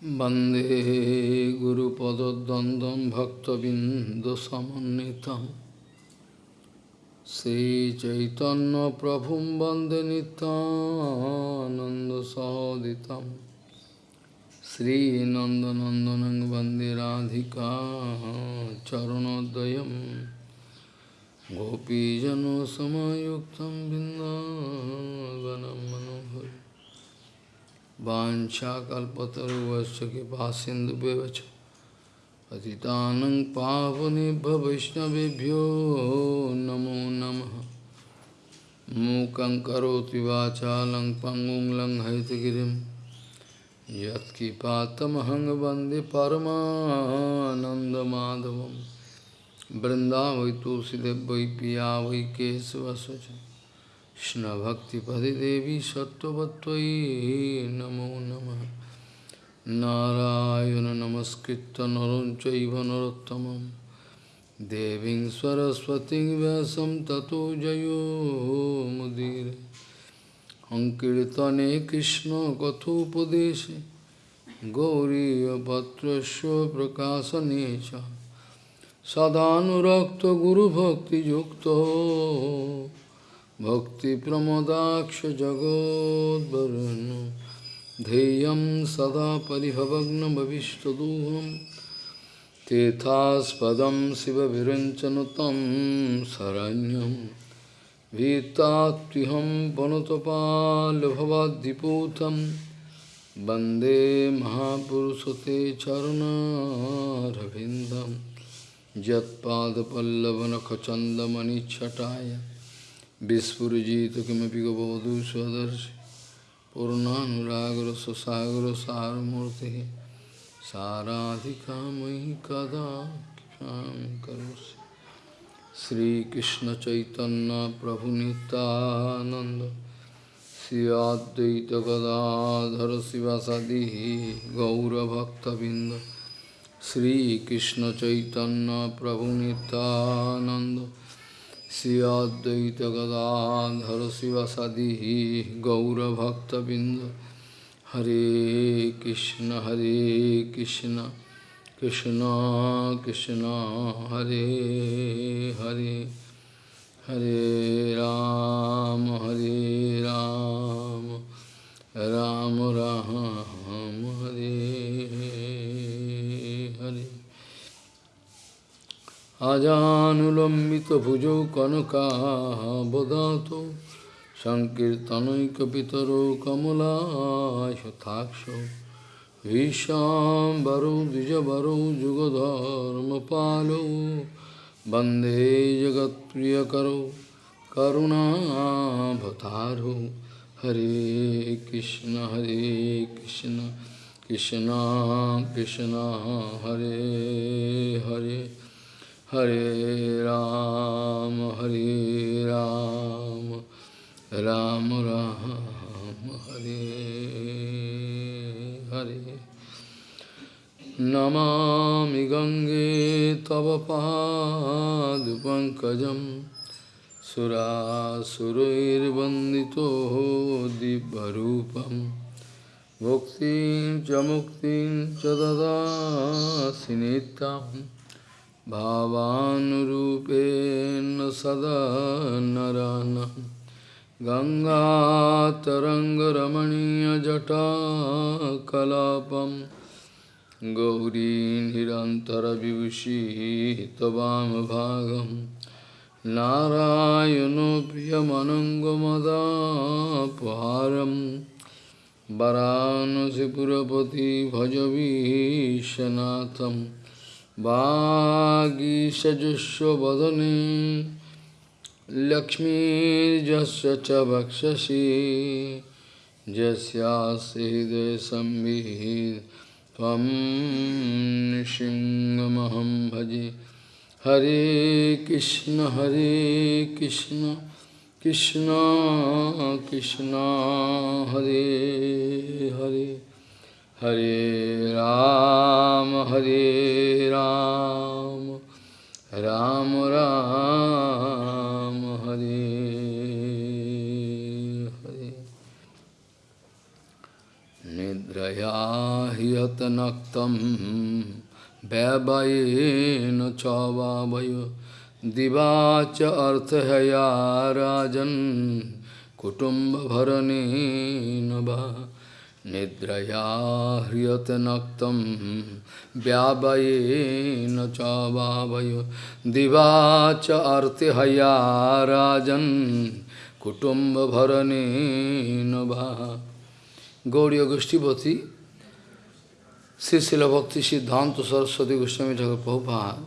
Bande Guru Pada Dandam Bhakta Bindasamanitam Sri Chaitanya Prabhum Bande Nityananda Sahoditam Sri Nandanandanang Bande Radhika Charanodayam Gopijano Samayuktam Bindavanam वाशाकल्पतरुवश कृपा सिंधु व्यवच पतितानंग पावने वैष्णवेभ्यो नमो नमः। मूकं करोति वाचालं पंगुं lung हरितगिरिं यत्किपातमहं वंदे परमानन्दमाधवं। वृन्दावै तुलसीदेव वै पिया वै केशवसुचम् केशवस्वच कृष्णभक्तिपदे देवी सत्त्ववत्त्वयि नमो नमः नारायण नमस्कृत्य नरं चैव नरोत्तमं देवीं सरस्वतीं व्यासं ततो जयो मुदीरे अङ्कीर्तने कृष्णकथोपदेशे गौरीयपत्रस्य प्रकाशने च सदानुरक्तगुरुभक्तियुक्तो भक्तिप्रमदाक्षजगोद्वरुन् ध्येयं सदा परिभवग्नमविष्टदोहं तेथास्पदं शिवविरञ्चनुतं शरण्यं भीतात्विहं वनुतपाल्भवाद्दिपूतं वंदे महापुरुषते चरुणारविन्दं यत्पादपल्लवनखचन्दमणिच्छटाय Vispurjita kimapi gavadu svadarshi Purnanuragra sasagra saramurti Saradhika mahi kada ksham karosi Sri Krishna Chaitanya Prabhu Nityananda Sri Advaita Gadadhara Sivasadihi Gaura Bhakta Binda Sri Krishna Chaitanya Prabhu Nityananda Advaita Gadadhara Sivasadi Gaura Bhakta Binda Hare Krishna Hare Krishna Krishna Krishna Hare Hare Hare Ram Hare Ram Ram Ram Hare আজানুলম্বিত ভুজৌ কনকাবদাত সংকীর্তনৈকিতর Kamalaksha ভীষাম্বরৌ দ্বিজবরৌ যুগধর্ম পালৌ বন্দে জগৎপ্রিয়করৌ করুণাভতারো হরে কৃষ্ণ হরে Krishna Krishna Krishna, Hare Hare. Hare Ram, Hare Ram, Ram Ram, Hare Hare. Namami Gange Tava Pad Pankajam Sura Surair Vandito Dibbarupam Bhukti Jamukti Chadada Sinitam भावानुरूपेण सदा नरानं। गङ्गातरङ्गरमणीयजटाकलापं गौरी निरन्तरविभूषिः त्ववामभागं नारायणो प्रियमनङ्गमदापहारं वरानसिपुरपति भजवीशनाथम्। वागीषजुष्वदने लक्ष्मीर्जस्य च वक्षसि नृसिंहमहं भजे। हरे कृष्ण हरे Krishna Krishna Krishna Hare Hare. Hare Ram, Hare Ram, Ram Ram, Hare Hare. Nidraya hiyata naktam vyavayena chavavayo divacha arthaya rajan kutumba bharane nava nidraya hriyate naktam vyavayena chavavayo divacha arthaya rajan kutumba bharane nava Gauriya Goshtipati, Srila Bhakti Siddhanta Saraswati Goswami Thakur Prabhupada,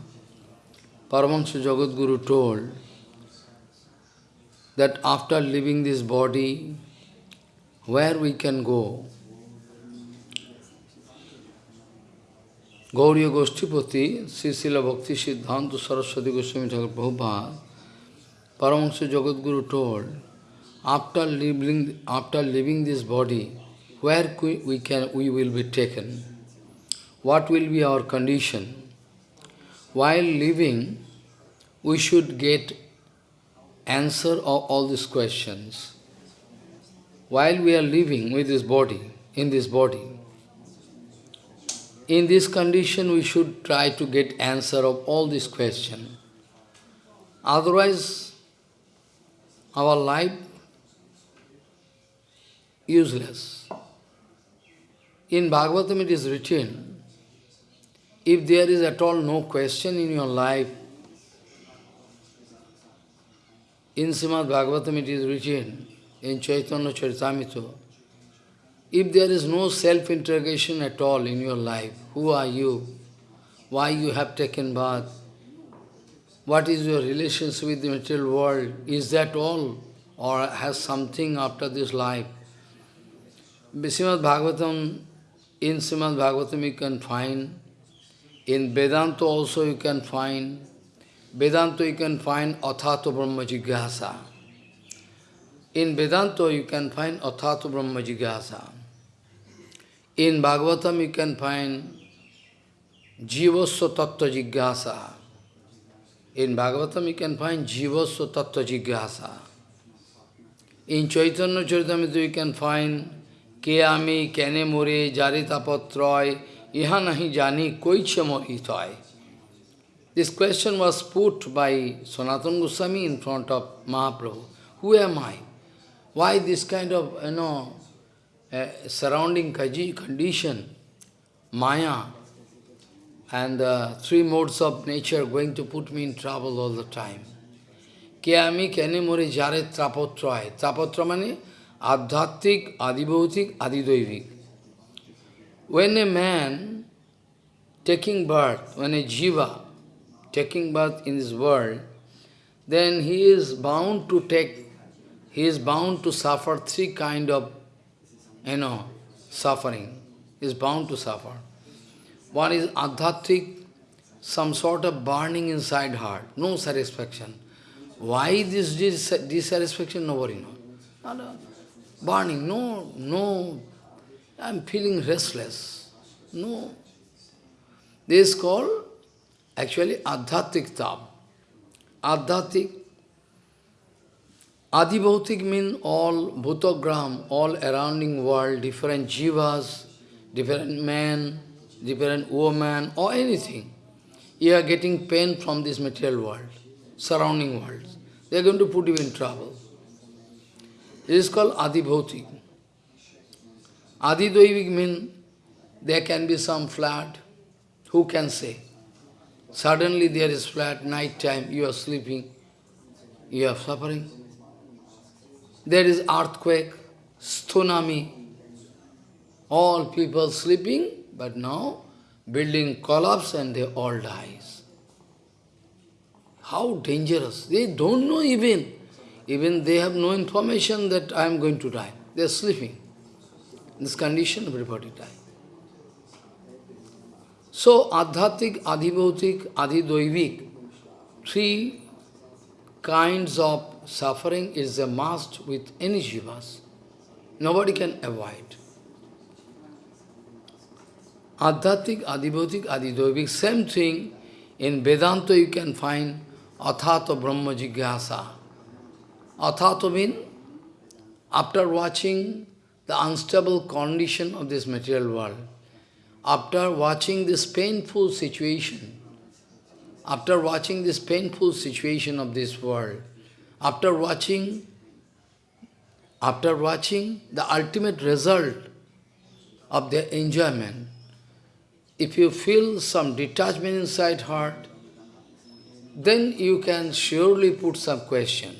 Paramahansa Jagadguru told that after leaving this body, where we can go? Gauriya Goshtipati, Srila Bhakti Siddhanta Saraswati Goswami Thakur Prabhupada, Paramahansa Jagadguru told, after leaving, after leaving this body, where we, can, we will be taken, what will be our condition. While living, we should get answer of all these questions. While we are living with this body, in this body, in this condition we should try to get answer of all these questions. Otherwise, our life useless. In Bhagavatam it is written, if there is at all no question in your life, in Srimad Bhagavatam it is written, in Chaitanya Charitamrita, if there is no self-interrogation at all in your life, who are you? Why you have taken bath? What is your relationship with the material world? Is that all? Or has something after this life? Srimad Bhagavatam in Srimad Bhagavatam you can find, in Vedanta also you can find, Vedanta you can find Athato Brahma Jigyasa. In Vedanta you can find Athato Brahma Jigyasa. In Bhagavatam you can find Jivasya Tattva Jigyasa. In Bhagavatam you can find Jivasya Tattva Jigyasa. In Chaitanya Charitamrita you can find কে আমি কেনে মোরে জারি তাপত্রয় ইহা nahi jani koiche mohitoy. This question was put by Sanatana Goswami in front of Mahaprabhu. Who am I? Why this kind of, you know, uh, surrounding kaji condition, maya, and the three modes of nature going to put me in trouble all the time. Kene more jare trapotroy. Trapotra mane Adhyattik, Adibhautik, Adidoivik. When a man taking birth, when a jiva taking birth in this world, then he is bound to take, he is bound to suffer three kind of, you know, suffering. Is bound to suffer. One is adhyattik, some sort of burning inside heart, no satisfaction. Why this dissatisfaction? Nobody knows burning. No, no, I'm feeling restless. No. This is called actually adhatik tab. Adhatik. Adibhautik means all bhutagram, all surrounding world, different jivas, different men, different woman, or anything. You are getting pain from this material world, surrounding world. They are going to put you in trouble. This is called Adibhautik. Adidoivik means there can be some flood. Who can say? Suddenly there is flood, night time, you are sleeping, you are suffering. There is earthquake, tsunami, all people sleeping, but now building collapse and they all dies. How dangerous. They don't know even. Even they have no information that I am going to die. They are sleeping. In this condition, everybody die. So, Adhatik, Adhibhautik, Adhidoivik, three kinds of suffering is a must with any jivas. Nobody can avoid. Adhatik, Adhibhautik, Adhidoivik, same thing in Vedanta you can find Athato Brahma Jigyasa. Athato means, after watching the unstable condition of this material world, after watching this painful situation, after watching this painful situation of this world, after watching, after watching the ultimate result of their enjoyment, if you feel some detachment inside heart, then you can surely put some question.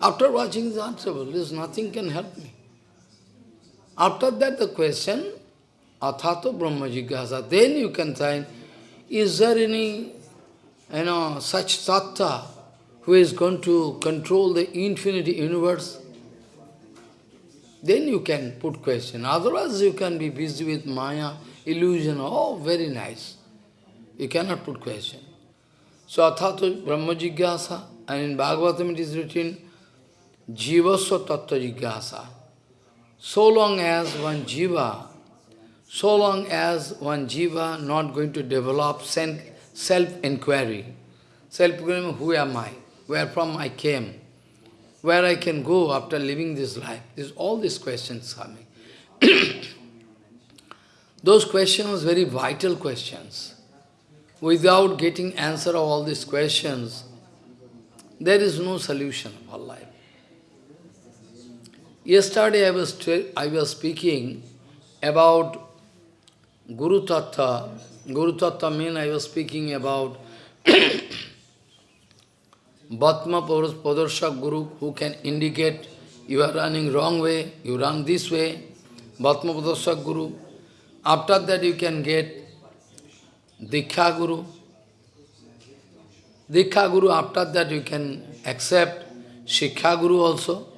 After watching is answerable, there's nothing can help me. After that the question, Athato Brahma Jigyasa, then you can find, is there any, you know, such tattva who is going to control the infinity universe? Then you can put question. Otherwise you can be busy with Maya, illusion, oh, very nice. You cannot put question. So Athato Brahma Jigyasa, and in Bhagavatam it is written, Jivasya Tattva Jigyasa. So long as one jiva, so long as one jiva not going to develop self-inquiry, self-inquiry, who am I, where from I came, where I can go after living this life, this, all these questions coming. Those questions, very vital questions. Without getting answer of all these questions, there is no solution of our life. Yesterday I was, I was speaking about Guru Tattva. Guru Tattva means I was speaking about Bhatma Padarshak Guru who can indicate you are running wrong way, you run this way. Bhatma Padarshak Guru. After that you can get Diksha Guru. Diksha Guru, after that you can accept Shiksha Guru also.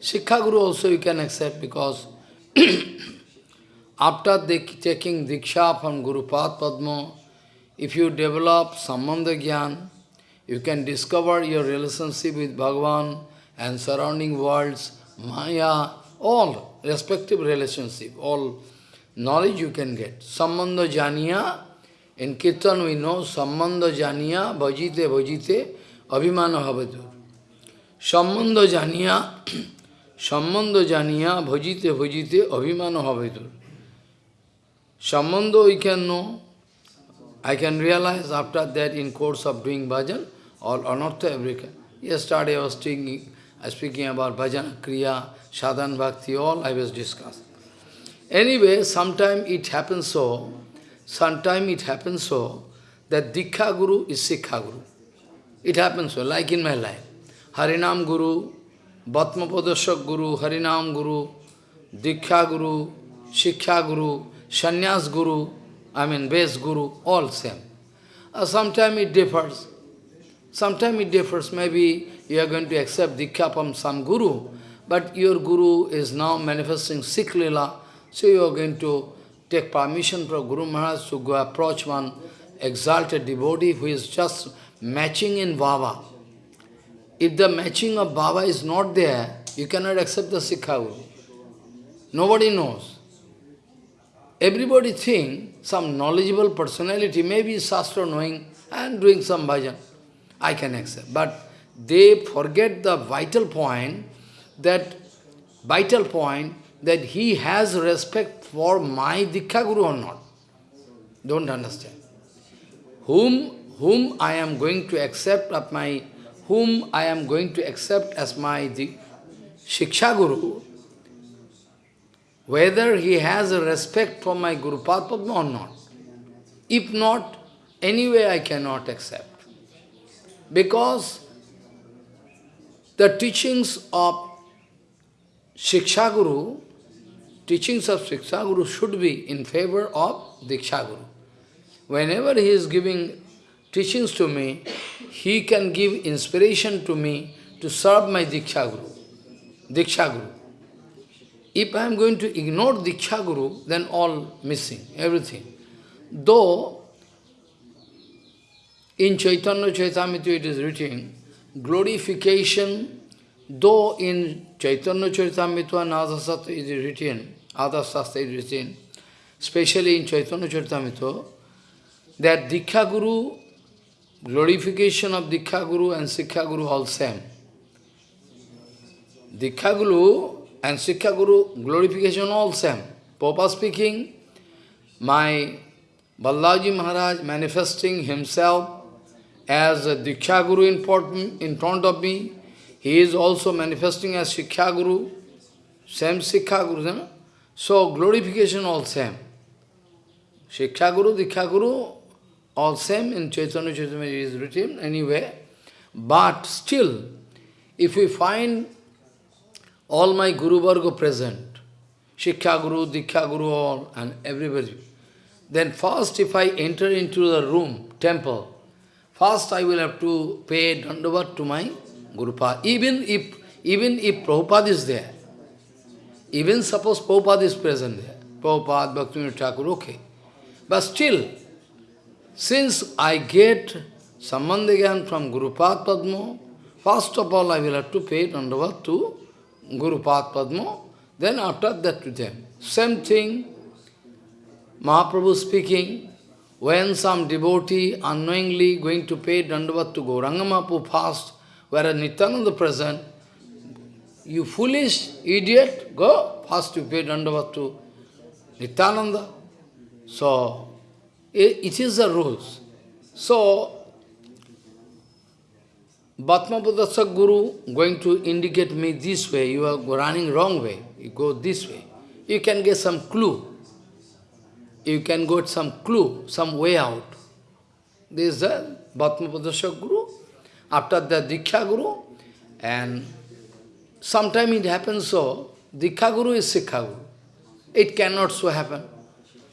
Shiksha Guru also you can accept because after taking Diksha from Guru Pad Padma, if you develop Sambandha Gyan, you can discover your relationship with Bhagavan and surrounding worlds, Maya, all respective relationship, all knowledge you can get. Sambandha janiya, in Kirtan we know, Sambandha janiya, bhajite bhajite, abhimana bhavadur. Sambandha janiya, Sambandha janiya, bhajite bhajite, abhimana bhavadur. Sambandha we can know, I can realize after that in course of doing bhajan, all anartha everything. Yesterday I was speaking, speaking about bhajan, kriya, sadhan bhakti, all I was discussing. Anyway, sometime it happens so, sometime it happens so, that Dikha Guru is Sikha Guru. It happens so, like in my life. Harinam Guru, Bhatma Padashak Guru, Harinam Guru, Diksha Guru, Shiksha Guru, Sannyas Guru, I mean base Guru, all same. Uh, Sometimes it differs. Sometimes it differs. Maybe you are going to accept Diksha from some Guru, but your Guru is now manifesting Sikh so you are going to take permission from Guru Maharaj to go approach one exalted devotee who is just matching in Baba. If the matching of Baba is not there, you cannot accept the Sikha Guru. Nobody knows. Everybody think some knowledgeable personality, maybe Shastra knowing and doing some bhajan, I can accept. But they forget the vital point, that vital point, that he has respect for my Dikha Guru or not. Don't understand. Whom, whom I am going to accept of my whom I am going to accept as my Shiksha Guru, whether he has a respect for my Guru Padma or not. If not, anyway I cannot accept. Because the teachings of Shiksha Guru, teachings of Shiksha Guru should be in favor of Diksha Guru. Whenever he is giving teachings to me, he can give inspiration to me to serve my Diksha Guru. Diksha Guru. If I am going to ignore Diksha Guru, then all missing, everything. Though in Chaitanya Charitamrita it is written, glorification, though in Chaitanya Charitamrita and Adhasastra it is written, Adhasastra is written, especially in Chaitanya Charitamrita, that Diksha Guru glorification of Diksha Guru and Sikha Guru all same. Diksha Guru and Sikha Guru glorification all same. Papa speaking, my Ballaji Maharaj manifesting himself as a Diksha Guru in in front of me. He is also manifesting as Sikha Guru, same Sikha Guru. Know? So glorification all same. Sikha Guru, Diksha Guru, all same in Chaitanya Chaitanya is written anyway. But still, if we find all my Guru Varga present, Shikha Guru, Dikha Guru, all, and everybody. Then first if I enter into the room, temple, first I will have to pay dandavat to my Guru Even if, even if Prabhupada is there, even suppose Prabhupada is present there, Prabhupada, Bhaktivinoda Thakur, okay. But still, since I get Sambandhagyan from Guru Padma, first of all I will have to pay dandavat to Guru Padma, then after that to them. Same thing, Mahaprabhu speaking, when some devotee unknowingly going to pay dandavat to Gauranga fast, whereas Nityananda present, you foolish idiot, go, fast you pay dandavat to Nityananda. So, it, it is the rules. So, Bhatma Guru going to indicate me this way, you are running wrong way, you go this way. You can get some clue. You can get some clue, some way out. This is the Guru. After the Diksha Guru, and sometime it happens so, Diksha Guru is Sikha Guru. It cannot so happen.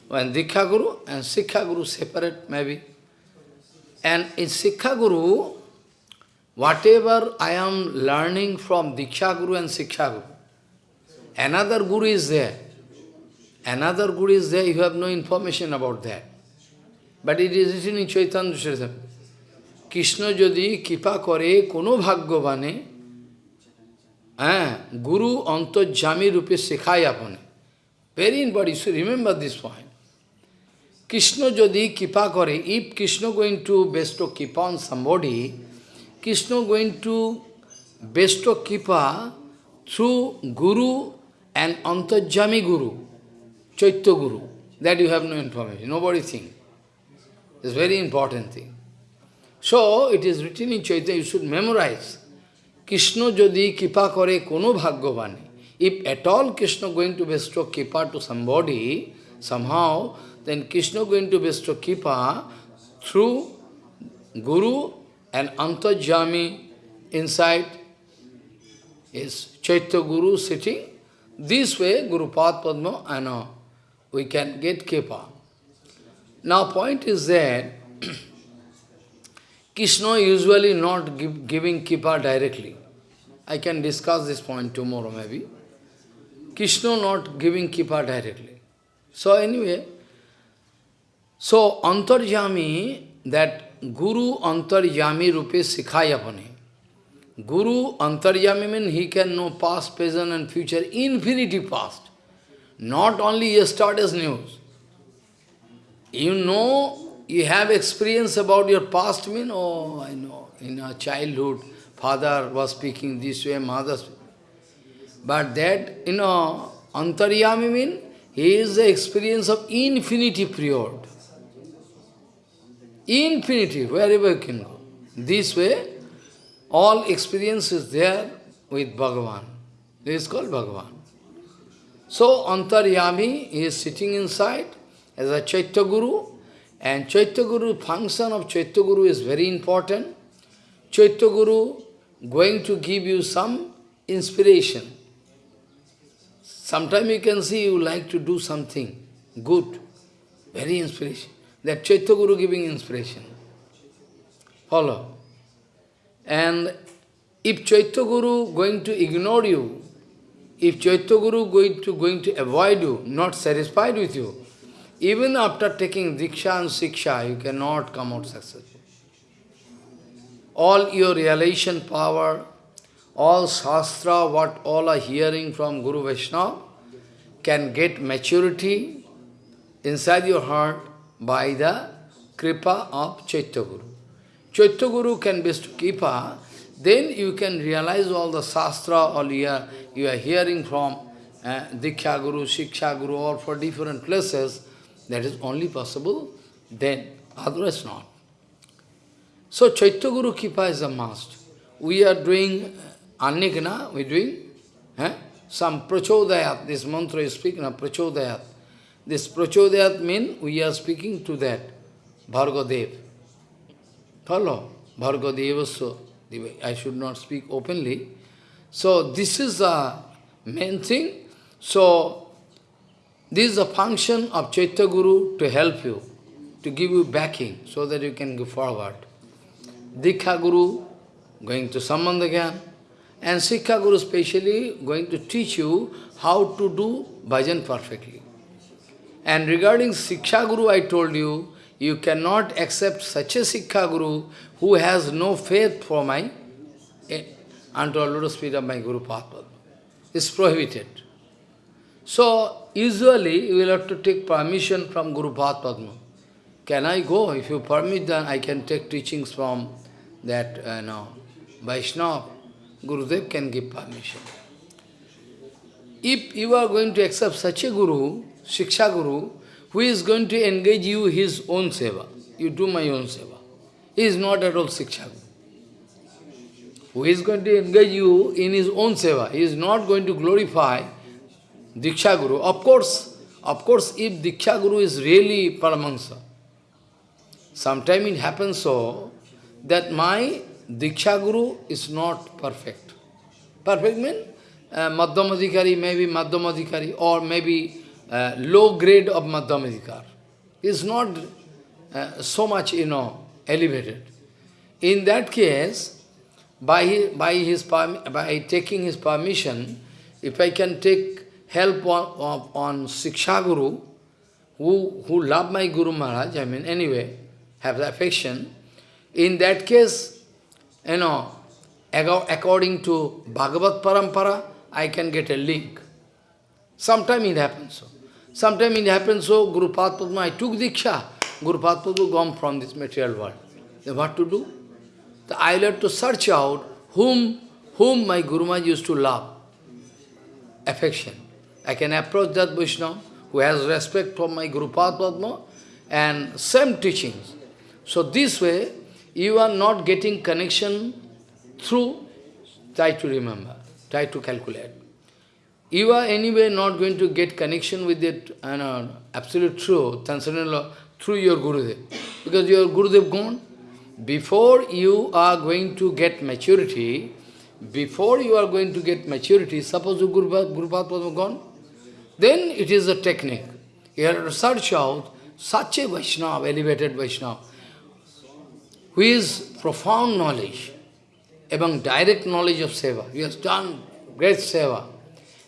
When Diksha Guru and Sikha Guru separate, maybe. And in Sikha Guru, Whatever I am learning from Diksha Guru and Siksha Guru, another Guru is there. Another Guru is there, you have no information about that. But it is written in Chaitanya Charitamrita. Krishna যদি কৃপা করে কোনো ভাগ্যবানে হ্যাঁ গুরু অন্তর্জামী রূপে শেখায় আপনে very important you remember this point Krishna যদি কৃপা করে if Krishna going to best কৃপা on somebody Krishna going to bestow Kripa through Guru and Antarjami Guru, Chaitya Guru. That you have no information, nobody think. It's very important thing. So, it is written in Chaitanya, you should memorize. Krishna যদি kipa করে কোনো ভাগ্যবানে if at all Krishna going to bestow kripa to somebody, somehow, then Krishna going to bestow kripa through Guru and Antajami inside is Chaitya Guru sitting. This way, Guru Pad Padma, I know, we can get Kripa. Now point is that Krishna usually not give, giving Kripa directly. I can discuss this point tomorrow maybe. Krishna not giving Kripa directly. So anyway, so Antarjami, that Guru Antaryami Rupe Sikhayapane. Guru Antaryami means he can know past, present and future, infinity past. Not only yesterday's news. You know, you have experience about your past, mean, oh, I know, in our childhood, father was speaking this way, mother But that, you know, Antaryami means, he is the experience of infinity period. Infinity, wherever you can go. This way, all experience is there with Bhagavan. This is called Bhagavan. So, Antaryami is sitting inside as a Chaitya Guru, and Chaitya Guru, function of Chaitya Guru is very important. Chaitya Guru going to give you some inspiration. Sometimes you can see you like to do something good, very inspiration. That Chaitya Guru giving inspiration. Follow. And if Chaitya Guru going to ignore you, if Chaitya Guru going to going to avoid you, not satisfied with you, even after taking Diksha and Siksha, you cannot come out successful. All your realization power, all Shastra, what all are hearing from Guru Vaishnava, can get maturity inside your heart by the kripa of Chaitya Guru. Chaitya Guru can bestow kripa, then you can realize all the Shastra, all you are, you are hearing from uh, Diksha Guru, Shiksha Guru, or for different places, That is only possible then, otherwise not. So Chaitya Guru Kripa is a must. We are doing Annikana, we are doing eh? some prachodayat, this mantra is speaking of prachodayat. This prachodayat means we are speaking to that, Bhargadev. Follow? Bhargadevasya. I should not speak openly. So this is the main thing. So this is a function of Chaitya Guru to help you, to give you backing so that you can go forward. Dikha Guru going to Sambandha and Sikha Guru specially going to teach you how to do bhajan perfectly. And regarding Siksha Guru, I told you, you cannot accept such a Sikha Guru who has no faith for my, eh, unto a feet of my Guru Padma. It's prohibited. So, usually you will have to take permission from Guru Padma. Can I go? If you permit, then I can take teachings from that, uh, no, Vaishnava. Gurudev can give permission. If you are going to accept such a Guru, Shiksha Guru, who is going to engage you his own seva, you do my own seva. He is not at all Shiksha Guru. Who is going to engage you in his own seva. He is not going to glorify Diksha Guru. Of course, of course, if Diksha Guru is really Paramahansa, sometime it happens so that my Diksha Guru is not perfect. Perfect means uh, Madhyamadhikari, maybe Madhyamadhikari, or maybe uh, low grade of Madhyamadhikar. Is not uh, so much, you know, elevated. In that case, by by his by taking his permission, if I can take help on, on, on Siksha Guru, who, who love my Guru Maharaj, I mean, anyway, have the affection, in that case, you know, according to Bhagavat Parampara, I can get a link. Sometime it happens so. Sometime it happens so, Guru Padma, I took Diksha, Guru Padma gone from this material world. Then what to do? So I have to search out whom, whom my Guru Maharaj used to love, affection. I can approach that Vaishnava who has respect for my Guru Padma and same teachings. So this way, you are not getting connection through, try to remember, try to calculate. You are anyway not going to get connection with it, uh, absolute truth, transcendental through your Gurudev. Because your Gurudev gone. Before you are going to get maturity, before you are going to get maturity, suppose Guru, Guru Padma gone, then it is a technique. You have to search out such a Vaishnava, elevated Vaishnava, who is profound knowledge, among direct knowledge of Seva. He has done great Seva.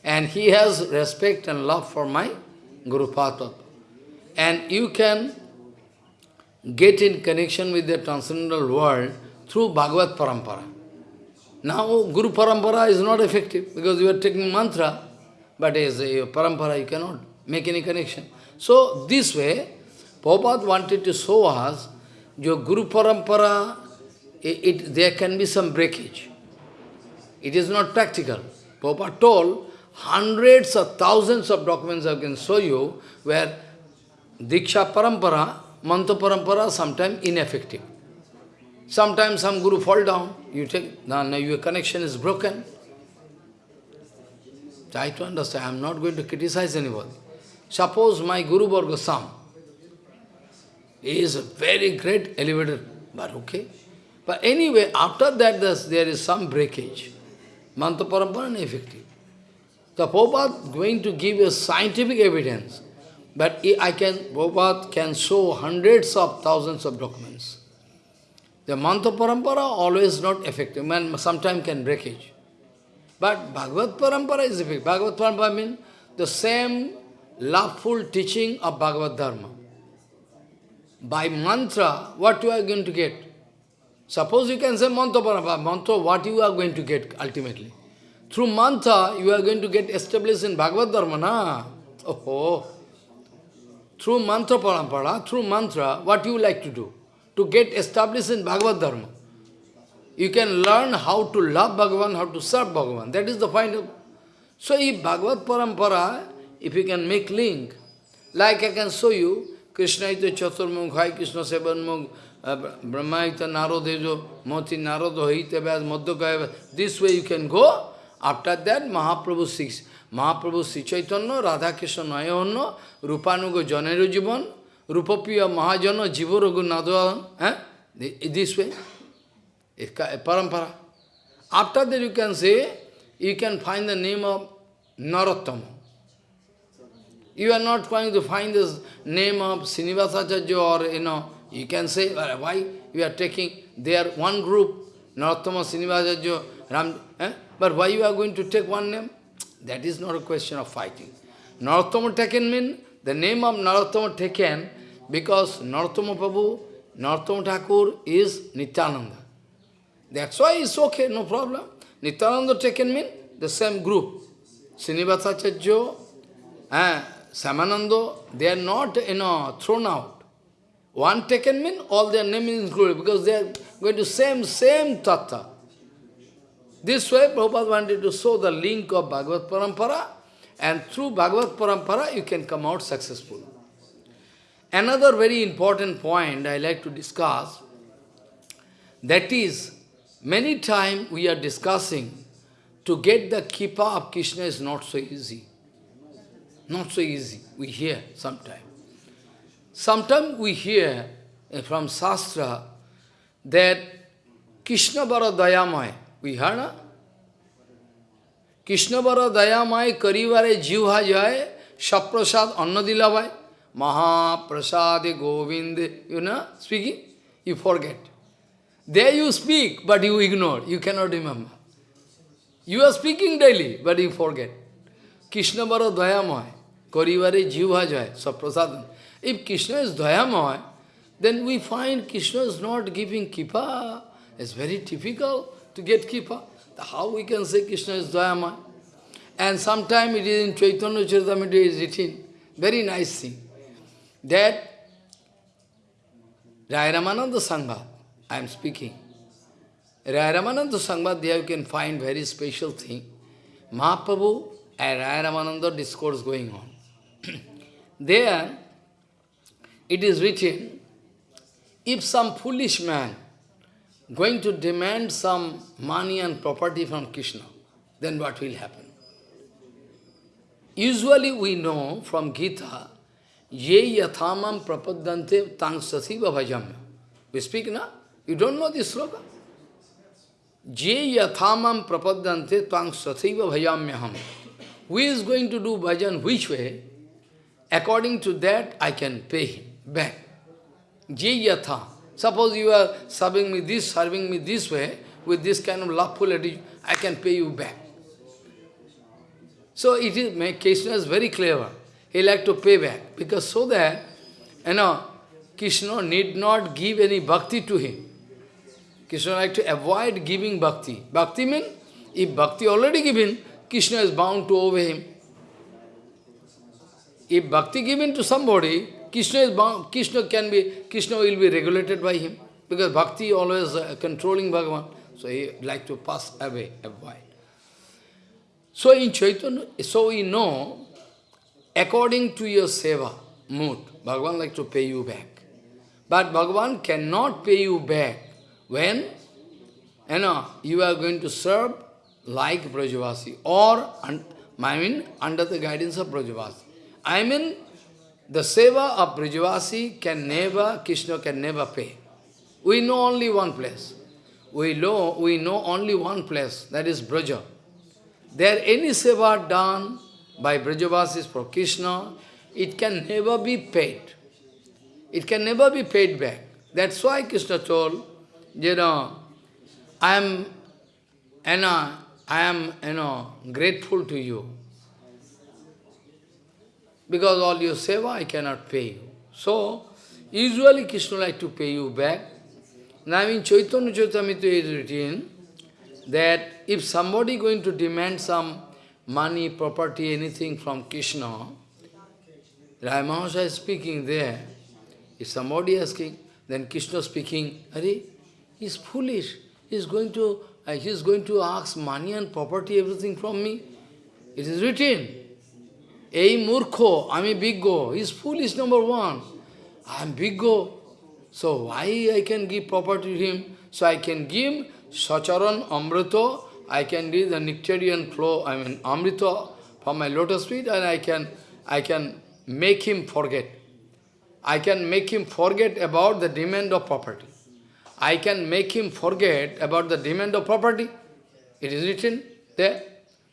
And he has respect and love for my Guru Padma. And you can get in connection with the transcendental world through Bhagavad Parampara. Now, Guru Parampara is not effective because you are taking mantra, but as a Parampara you cannot make any connection. So, this way, Prabhupada wanted to show us your Guru Parampara, it, it, there can be some breakage. It is not practical. Prabhupada told, hundreds of thousands of documents I can show you where Diksha Parampara, Mantra Parampara, sometimes ineffective. Sometimes some Guru fall down, you take, now, now your connection is broken. Try to understand, I am not going to criticize anybody. Suppose my Guru Varga Sam, he is a very great elevator, but okay. But anyway, after that there is some breakage. Mantra Parampara ineffective. The Prabhupada going to give a scientific evidence, but I can, Prabhupada can show hundreds of thousands of documents. The Mantra Parampara always not effective, man sometimes can breakage. But Bhagavad Parampara is effective. Bhagavad Parampara means the same loveful teaching of Bhagavad Dharma. By mantra, what you are going to get? Suppose you can say mantra parampa, mantra, what you are going to get ultimately? Through mantra, you are going to get established in Bhagavad Dharma, na? Oh, Through mantra parampara, through mantra, what you like to do? To get established in Bhagavad Dharma. You can learn how to love Bhagavan, how to serve Bhagavan. That is the of... So if Bhagavad Parampara, if you can make link, like I can show you, Krishna ita chaturmukh, Hai Krishna sevanmukh, uh, Brahma ita narodejo, moti narodo hite vyas, madhyakaya This way you can go. After that, Mahaprabhu six. Mahaprabhu Sri Chaitanya, Radha Krishna Nayahanna, Rupanuga Janero Jivan, Rupapiya Mahajana, Jivarogu Nadhavan. Eh? This way. Parampara. After that you can say, you can find the name of Narottama. You are not going to find the name of Srinivasacharya or, you know, you can say, why you are taking, they are one group, Narottama, Srinivasacharya, Eh? but why you are going to take one name? That is not a question of fighting. Narottama taken mean, the name of Narottama taken, because Narottama Prabhu, Narottama Thakur is Nityananda. That's why it's okay, no problem. Nityananda taken mean the same group. Srinivasacharya, eh, Shyamananda, they are not, you know, thrown out. One taken mean all their name is included because they are going to same, same tattva. This way Prabhupada wanted to show the link of Bhagavad Parampara and through Bhagavad Parampara you can come out successful. Another very important point I like to discuss, that is, many times we are discussing to get the kippa of Krishna is not so easy. Not so easy, we hear sometimes. Sometimes we hear eh, from Shastra that Krishna Bara Dayamaya, we heard, na? Krishna Bara Dayamaya Karivare Jivha Jaya Shaprasad Annadilavai Mahaprasade Govinde, you know, speaking, you forget. There you speak, but you ignore, you cannot remember. You are speaking daily, but you forget. Krishna Bara Dayamoy, Karivare Jivha Jaya, Saprasadan. If Krishna is Dayamoy, then we find Krishna is not giving kippa. It's very difficult to kippa. How we can say Krishna is Dayamoy? And sometime it is in Chaitanya Charitamrita is written, very nice thing, that Rai Ramananda Sangha, I am speaking, Rai Ramananda Sangha, there you can find very special thing. Mahaprabhu and Rai Ramananda discourse going on. there, it is written, if some foolish man going to demand some money and property from Krishna, then what will happen? Usually we know from Gita, ye yathamam prapadante tang sasiva bhajamya. We speak now? You don't know this sloka? Je yathamam prapadante tang sasiva bhajamyaham. Who is going to do bhajan which way? According to that, I can pay him back. Je yatha. Suppose you are serving me this, serving me this way, with this kind of loveful attitude, I can pay you back. So it is, Krishna is very clever. He like to pay back, because so that, you know, Krishna need not give any bhakti to him. Krishna like to avoid giving bhakti. Bhakti means, if bhakti already given, Krishna is bound to obey him. If bhakti given to somebody, Krishna is bound, Krishna can be, Krishna will be regulated by him. Because bhakti always uh, controlling Bhagavan. So he like to pass away, avoid. So in Chaitanya, so we know, according to your seva mood, Bhagavan like to pay you back. But Bhagavan cannot pay you back when you know you are going to serve like Brajavasi or I mean under the guidance of Brajavasi. I mean the seva of Brajavasi can never, Krishna can never pay. We know only one place. We know, we know only one place, that is Braja. There any seva done by Brajavasis for Krishna, it can never be paid. It can never be paid back. That's why Krishna told, you know, I am, you know, I am, you know, grateful to you. Because all your seva I cannot pay you. So, usually Krishna like to pay you back. Now in Chaitanya Charitamrita is written that if somebody going to demand some money, property, anything from Krishna, Rai Mahasaya is speaking there. If somebody asking, then Krishna speaking, Are, he's foolish. He's going to uh, he's going to ask money and property, everything from me. It is written. Ei murkho, ami biggo. He's foolish, number one. I am big go. So why I can give property to him? So I can give Sacharan Amrito, I can give the nectarian flow, I mean Amrita from my lotus feet and I can I can make him forget. I can make him forget about the demand of property. I can make him forget about the demand of property. It is written there.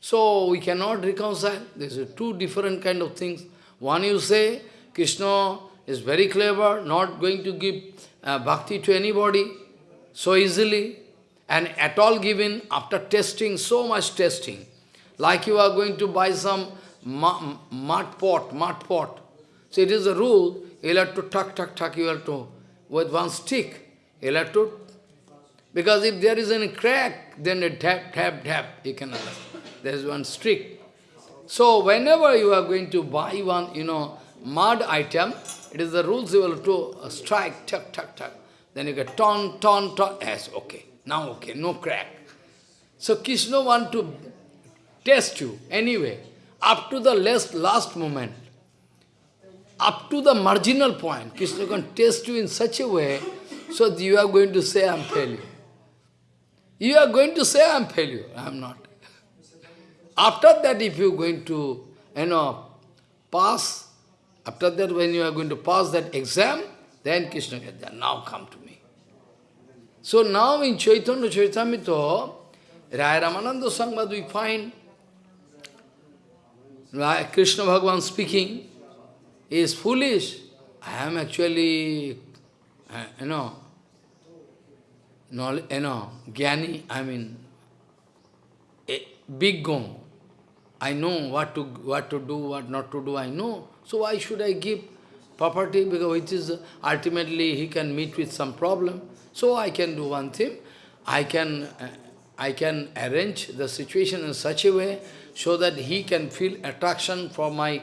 So we cannot reconcile. These are two different kind of things. One you say, Krishna is very clever, not going to give uh, bhakti to anybody so easily, and at all given after testing, so much testing. Like you are going to buy some mud pot, mud pot. So it is a rule, you have to tuck, tuck, tuck, you have to, with one stick, you have to, because if there is any crack, then tap, tap, tap, you can understand. There is one stick. So whenever you are going to buy one, you know, mud item, it is the rules you will to uh, strike, tuck, tuck, tuck. Then you get ton, ton, ton. Yes, okay. Now okay, no crack. So Krishna want to test you anyway, up to the last, last moment, up to the marginal point, Krishna can test you in such a way, so you are going to say, I am failure. You are going to say, I am failure. I am not. After that, if you are going to, you know, pass, after that, when you are going to pass that exam, then Krishna gets. Now come to me. So now in Chaitanya Charitamrita, Raya Ramananda Sangvad we find Krishna Bhagavan speaking, is foolish. I am actually, uh, you know, knowledge, you know, Gyani, I mean, a big gong. I know what to what to do, what not to do, I know. So why should I give property? Because which is ultimately he can meet with some problem. So I can do one thing. I can uh, I can arrange the situation in such a way so that he can feel attraction for my,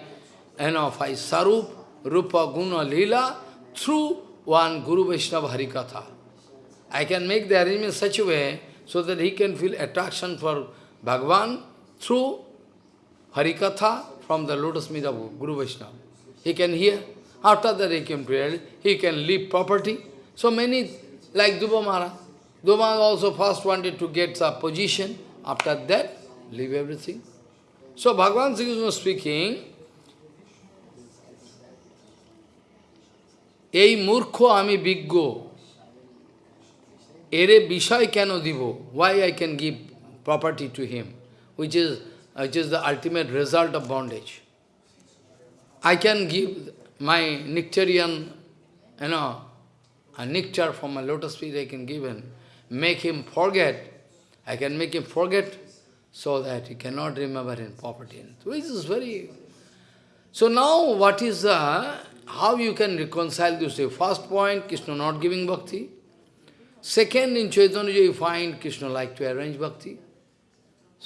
you know, my sarup, rupa, guna, lila, through one Guru Vaishnava Harikatha. I can make the arrangement such a way so that he can feel attraction for Bhagavan through Harikatha from the lotus feet of Guru Vaishnava. He can hear. After that he can pray. He can leave property. So many, like Dhruva Maharaj. Dhruva also first wanted to get a position. After that, leave everything. So Bhagavan Sri Krishna speaking, এই মূর্খ আমি বিজ্ঞ এরে বিষয় কেন দিব why I can give property to him which is Uh, which is the ultimate result of bondage I can give my nectarian you know a nectar from my lotus feet I can give him make him forget I can make him forget so that he cannot remember in property. Which is very... So now what is the... How you can reconcile this? First point, Krishna not giving bhakti. Second, in Chaitanya you find Krishna like to arrange bhakti.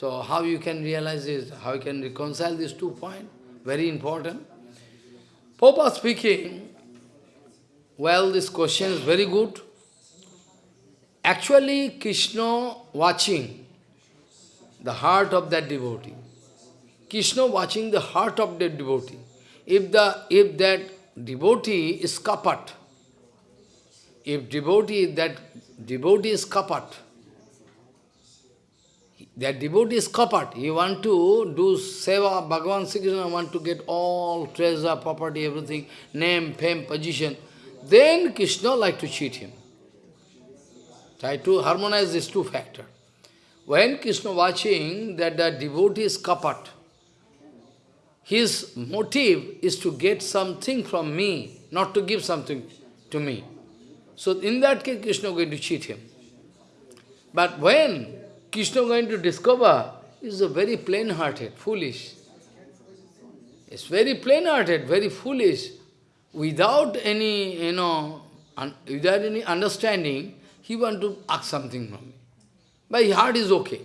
So how you can realize this? How you can reconcile these two points? Very important. Papa speaking, well, this question is very good. Actually, Krishna watching the heart of that devotee. Krishna watching the heart of that devotee. If, the, if that devotee is kapat, if devotee, that devotee is kapat, that devotee is kapat, he want to do seva, Bhagavan Sri Krishna want to get all treasure, property, everything, name, fame, position, then Krishna like to cheat him. Try to harmonize these two factors. When Krishna watching that the devotee is kapat, his motive is to get something from me, not to give something to me. So in that case, Krishna going to cheat him. But when Krishna going to discover, is a very plain-hearted, foolish. It's very plain-hearted, very foolish. Without any, you know, without any understanding, he want to ask something from me. But heart is okay.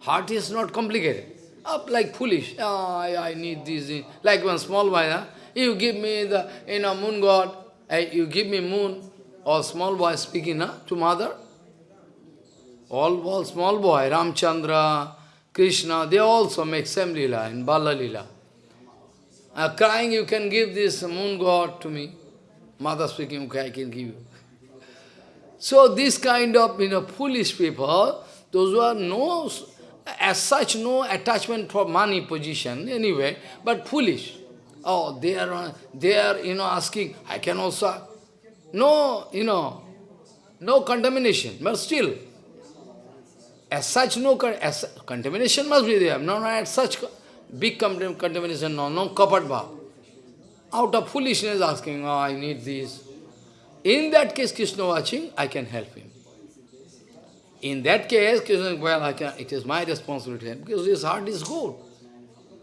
Heart is not complicated. Up like foolish. Oh, I, I need this. Like one small boy, you give me the you know, moon god, you give me moon, or small boy speaking huh, to mother. All, all small boy, Ramchandra, Krishna, they also make same lila in Bala lila. Uh, crying, you can give this moon god to me. mother speaking, okay, I can give you. So this kind of, you know, foolish people, those who are no, as such, no attachment for money position anyway, but foolish. Oh, they are, they are, you know, asking, I can also, no, you know, no contamination, but still, as such, no as, contamination must be there. No, no, as such, big contamination, no, no kapat bhav. Out of foolishness asking, oh, I need this. In that case, Krishna watching, I can help him. In that case, Krishna, well, I can, it is my responsibility, because his heart is good.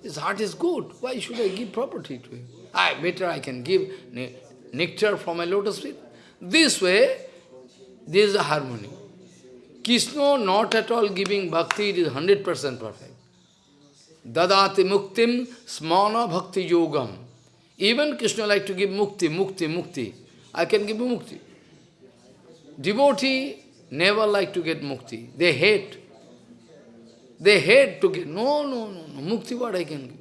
His heart is good. Why should I give property to him? I better I can give nectar from a lotus feet. This way, there is a harmony. Krishna not at all giving bhakti, it is 100% perfect. Dadati muktim smana bhakti yogam. Even Krishna like to give mukti, mukti, mukti. I can give you mukti. Devotee never like to get mukti. They hate. They hate to get. No, no, no, no. Mukti what I can give?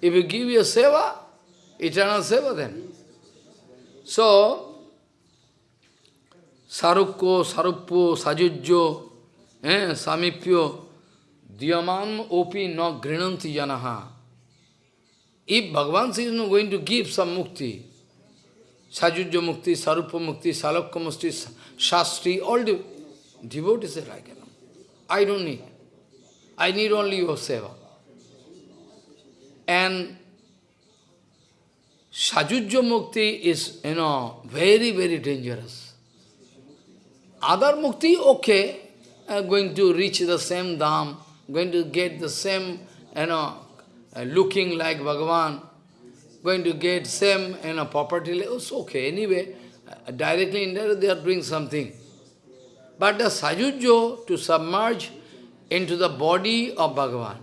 If you give your seva, eternal seva then. So, Sarukko, Saruppo, Sajujjo, eh, Samipyo, Diyaman opi no grinanti janaha. If Bhagavan is not going to give some mukti, Sajujya mukti, Sarupa mukti, Salakka mukti, Shastri, all the devotees are like, I don't need. I need only your seva. And Sajujya mukti is, you know, very, very dangerous. Other mukti, okay, uh, going to reach the same dham, going to get the same, you know, uh, looking like Bhagavan, going to get same, you know, property, it's okay. Anyway, uh, directly, indirectly, they are doing something. But the sajujjo, to submerge into the body of Bhagavan,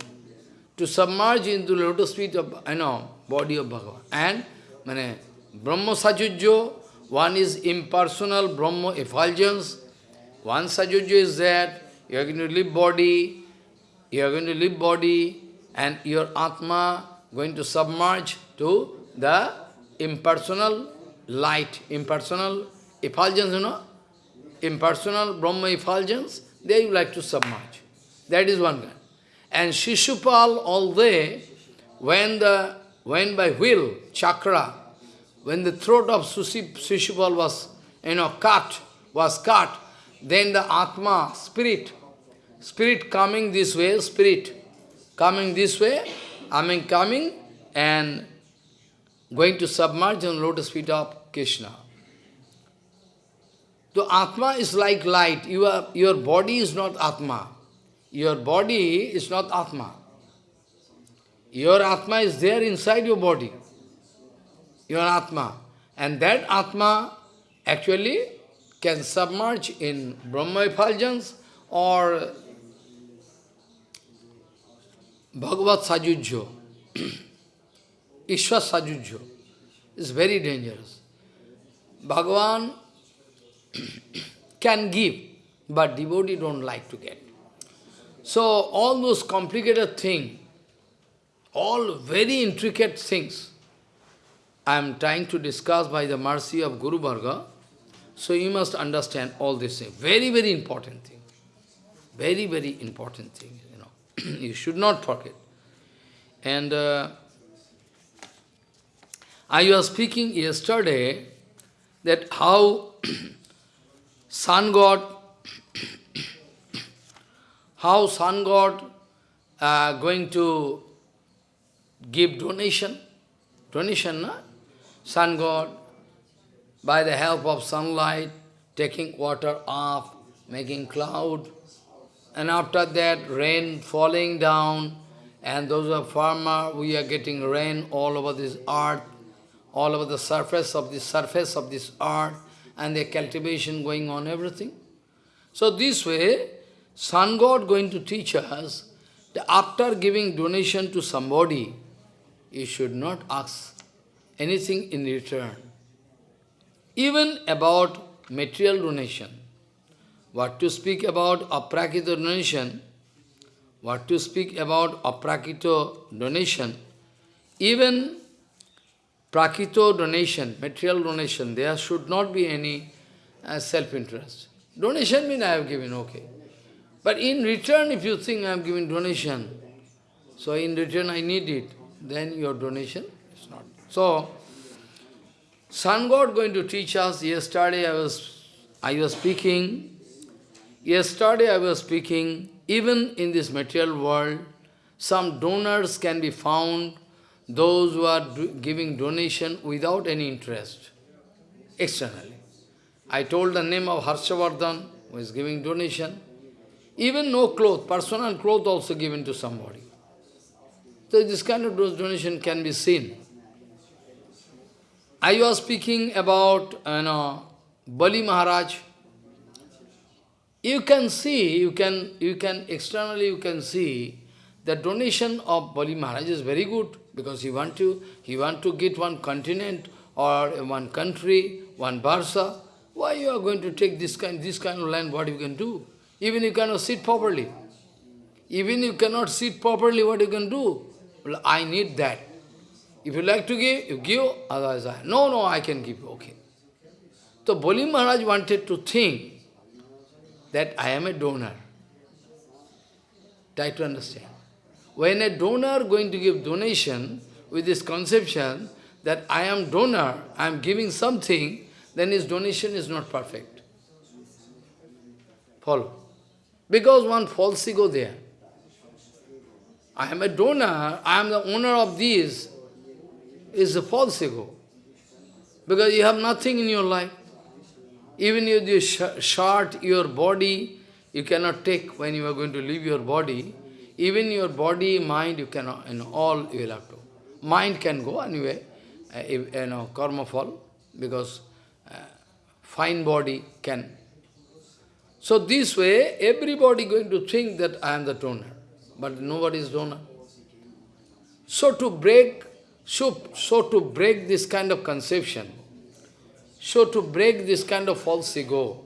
to submerge into the lotus feet of, you know, body of Bhagavan. And, mane, Brahma sajujjo, one is impersonal Brahma effulgence, one sajujya is that you are going to leave body, you are going to leave body, and your Atma going to submerge to the impersonal light, impersonal effulgence, you know, impersonal Brahma effulgence, there you like to submerge. That is one kind. And Shishupal, although when the when by will, chakra, when the throat of Shishupal was, you know, cut, was cut, then the Atma, spirit, spirit coming this way, spirit coming this way, I mean coming and going to submerge in lotus feet of Krishna. The Atma is like light. You are, your body is not Atma. Your body is not Atma. Your Atma is there inside your body. Your Atma. And that Atma actually can submerge in Brahma effulgence or Bhagavad Sajujjo, Ishwar Sajujjo is very dangerous. Bhagavan can give, but devotee don't like to get. So all those complicated things, all very intricate things, I am trying to discuss by the mercy of Guru Varga, so you must understand all these things. Very, very important thing. Very, very important thing, you know. you should not forget. And uh, I was speaking yesterday that how sun god, how sun god uh, going to give donation, donation, na? sun god by the help of sunlight, taking water off, making cloud, and after that rain falling down, and those are farmer, we are getting rain all over this earth, all over the surface of this surface of this earth, and the cultivation going on, everything. So this way, Sun God going to teach us that after giving donation to somebody, you should not ask anything in return even about material donation. What to speak about aprakita donation, what to speak about aprakita donation, even prakito donation, material donation, there should not be any uh, self-interest. Donation means I have given, okay. But in return, if you think I am giving donation, so in return I need it, then your donation is not. So, Sun God going to teach us, yesterday I was, I was speaking, yesterday I was speaking, even in this material world, some donors can be found, those who are do giving donation without any interest, externally. I told the name of Harshavardhan, who is giving donation. Even no cloth, personal cloth also given to somebody. So this kind of donation can be seen. I was speaking about you know, Bali Maharaj. You can see, you can, you can externally you can see the donation of Bali Maharaj is very good because he want to he want to get one continent or one country, one Barsa. Why you are going to take this kind this kind of land? What you can do? Even you cannot sit properly. Even you cannot sit properly, what you can do? Well, I need that. If you like to give, you give, otherwise I, no, no, I can give, okay. So Bali Maharaj wanted to think that I am a donor. Try to understand. When a donor going to give donation with this conception that I am donor, I am giving something, then his donation is not perfect. Follow. Because one false ego there. I am a donor, I am the owner of this, is a false ego. Because you have nothing in your life. Even if you short your body, you cannot take when you are going to leave your body. Even your body, mind, you cannot, you know, all you will have to. Mind can go anyway, uh, if, you know, karma fall, because uh, fine body can. So this way, everybody going to think that I am the donor, but nobody is donor. So to break, so, so to break this kind of conception, so to break this kind of false ego,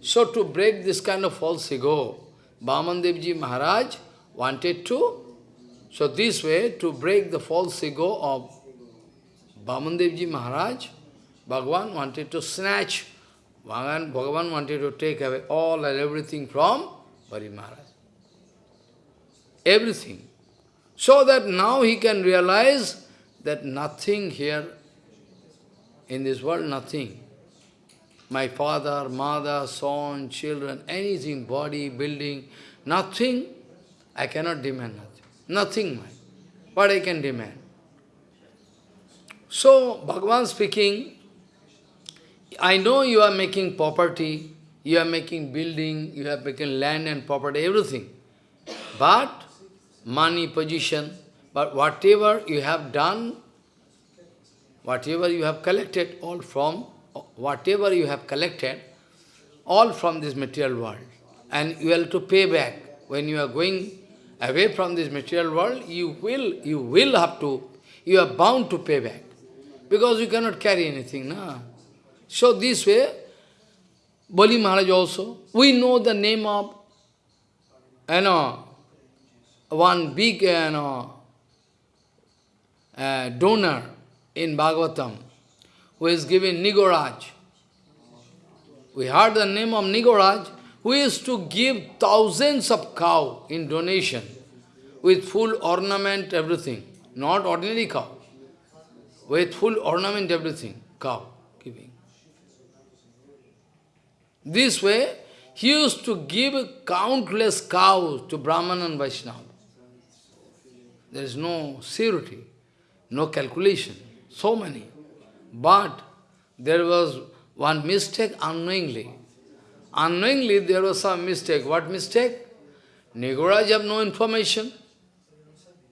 so to break this kind of false ego, Bhamandevji Maharaj wanted to, so this way, to break the false ego of Bhamandevji Maharaj, Bhagavan wanted to snatch, Bhagavan, wanted to take away all and everything from Bali Maharaj. Everything. So that now he can realize that nothing here in this world, nothing. My father, mother, son, children, anything, body, building, nothing I cannot demand nothing. Nothing mine. What I can demand? So, Bhagavan speaking, I know you are making property, you are making building, you are making land and property, everything. But, money, position, but whatever you have done, whatever you have collected, all from, whatever you have collected, all from this material world. And you have to pay back. When you are going away from this material world, you will, you will have to, you are bound to pay back. Because you cannot carry anything. Na? So this way, Bali Maharaj also, we know the name of, you know, one big, you know, uh, donor in Bhagavatam, who is giving Nigoraj. We heard the name of Nigoraj, who used to give thousands of cow in donation with full ornament, everything. Not ordinary cow. With full ornament, everything. Cow giving. This way, he used to give countless cows to Brahman and Vaishnava. There is no surety, no calculation, so many. But there was one mistake unknowingly. Unknowingly, there was some mistake. What mistake? Nigoraj have no information.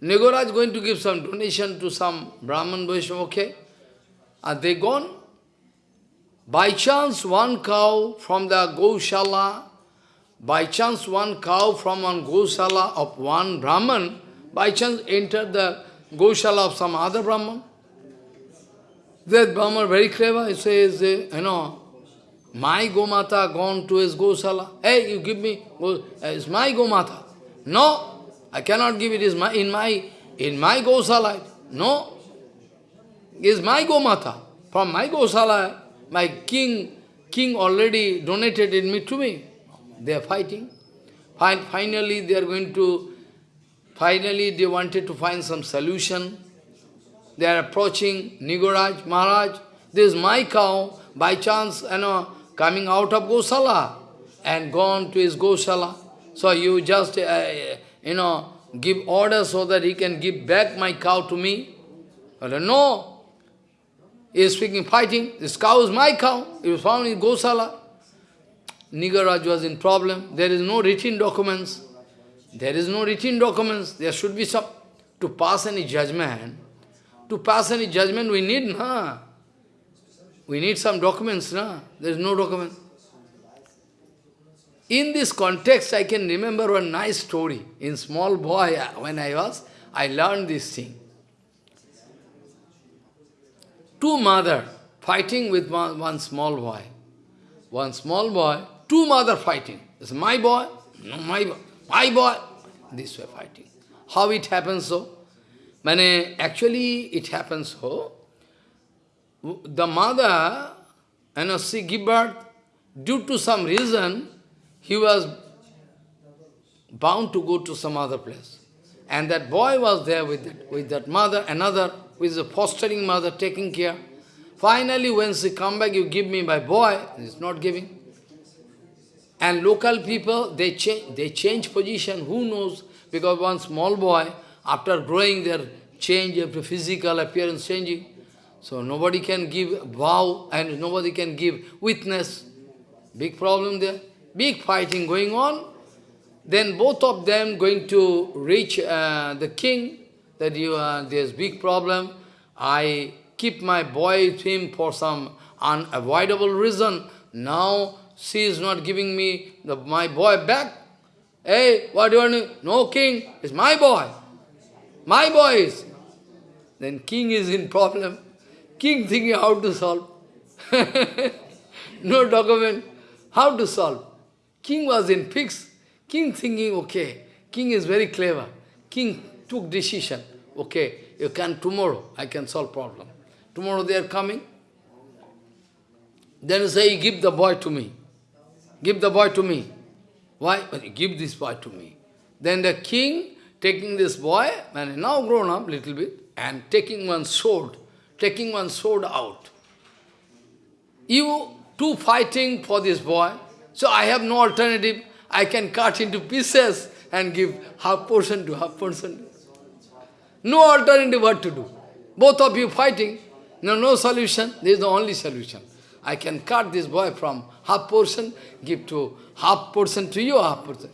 Nigoraj going to give some donation to some Brahman Vaishnava, okay? Are they gone? By chance, one cow from the Gaushala, by chance one cow from one Gaushala of one Brahman, by chance entered the Gaushala of some other Brahman. That Brahman very clever, he says, you know, my Gomata gone to his Gosala. Hey, you give me, uh, it's my Gomata. No, I cannot give it is my, in my in my Gosala. No. is my Gomata. From my Gosala, my king, king already donated it me to me. They are fighting. Finally, they are going to, finally they wanted to find some solution. They are approaching Nigoraj, Maharaj. This is my cow, by chance, you know, coming out of Gosala and gone to his Gosala. So you just, uh, you know, give order so that he can give back my cow to me. But no, he is speaking, fighting. This cow is my cow. It was found in Gosala. Nigaraj was in problem. There is no written documents. There is no written documents. There should be some, to pass any judgment. To pass any judgment we need, na. We need some documents, na. There is no document. In this context, I can remember one nice story. In small boy, uh, when I was, I learned this thing. Two mother fighting with one, one small boy. One small boy, two mother fighting. It's my boy, no my boy, my boy. This way fighting. How it happens so? Mane, actually, it happens so. The mother, you know, she give birth, due to some reason, he was bound to go to some other place. And that boy was there with, it, with that mother, another, with the fostering mother taking care. Finally, when she come back, you give me my boy, he's not giving. And local people, they change, they change position, who knows? Because one small boy, after growing, their change, after physical appearance changing. So nobody can give vow and nobody can give witness. Big problem there big fighting going on. Then both of them going to reach uh, the king, that you uh, there's big problem. I keep my boy with him for some unavoidable reason. Now she is not giving me the, my boy back. Hey, what do you want No, king, it's my boy. My boy is. Then king is in problem. King thinking how to solve. no document. How to solve? King was in fix. King thinking, okay, king is very clever. King took decision, okay, you can tomorrow, I can solve problem. Tomorrow they are coming. Then say, give the boy to me. Give the boy to me. Why? Give this boy to me. Then the king taking this boy, and now grown up little bit, and taking one sword, taking one sword out. You two fighting for this boy, so I have no alternative. I can cut into pieces and give half portion to half portion. No alternative what to do. Both of you fighting. No, no solution. This is the only solution. I can cut this boy from half portion, give to half portion to you, half portion.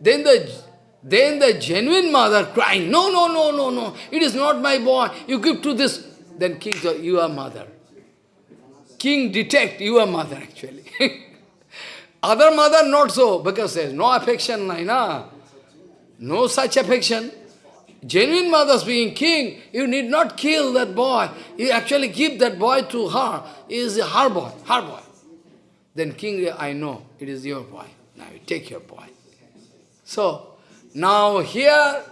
Then the then the genuine mother crying, no, no, no, no, no, it is not my boy, you give to this. Then king you are mother. King detect, you are mother actually. Other mother not so, because there is no affection, na? no such affection. Genuine mothers being king, you need not kill that boy. You actually give that boy to her. He is her boy, her boy. Then king, I know, it is your boy. Now you take your boy. So, now here,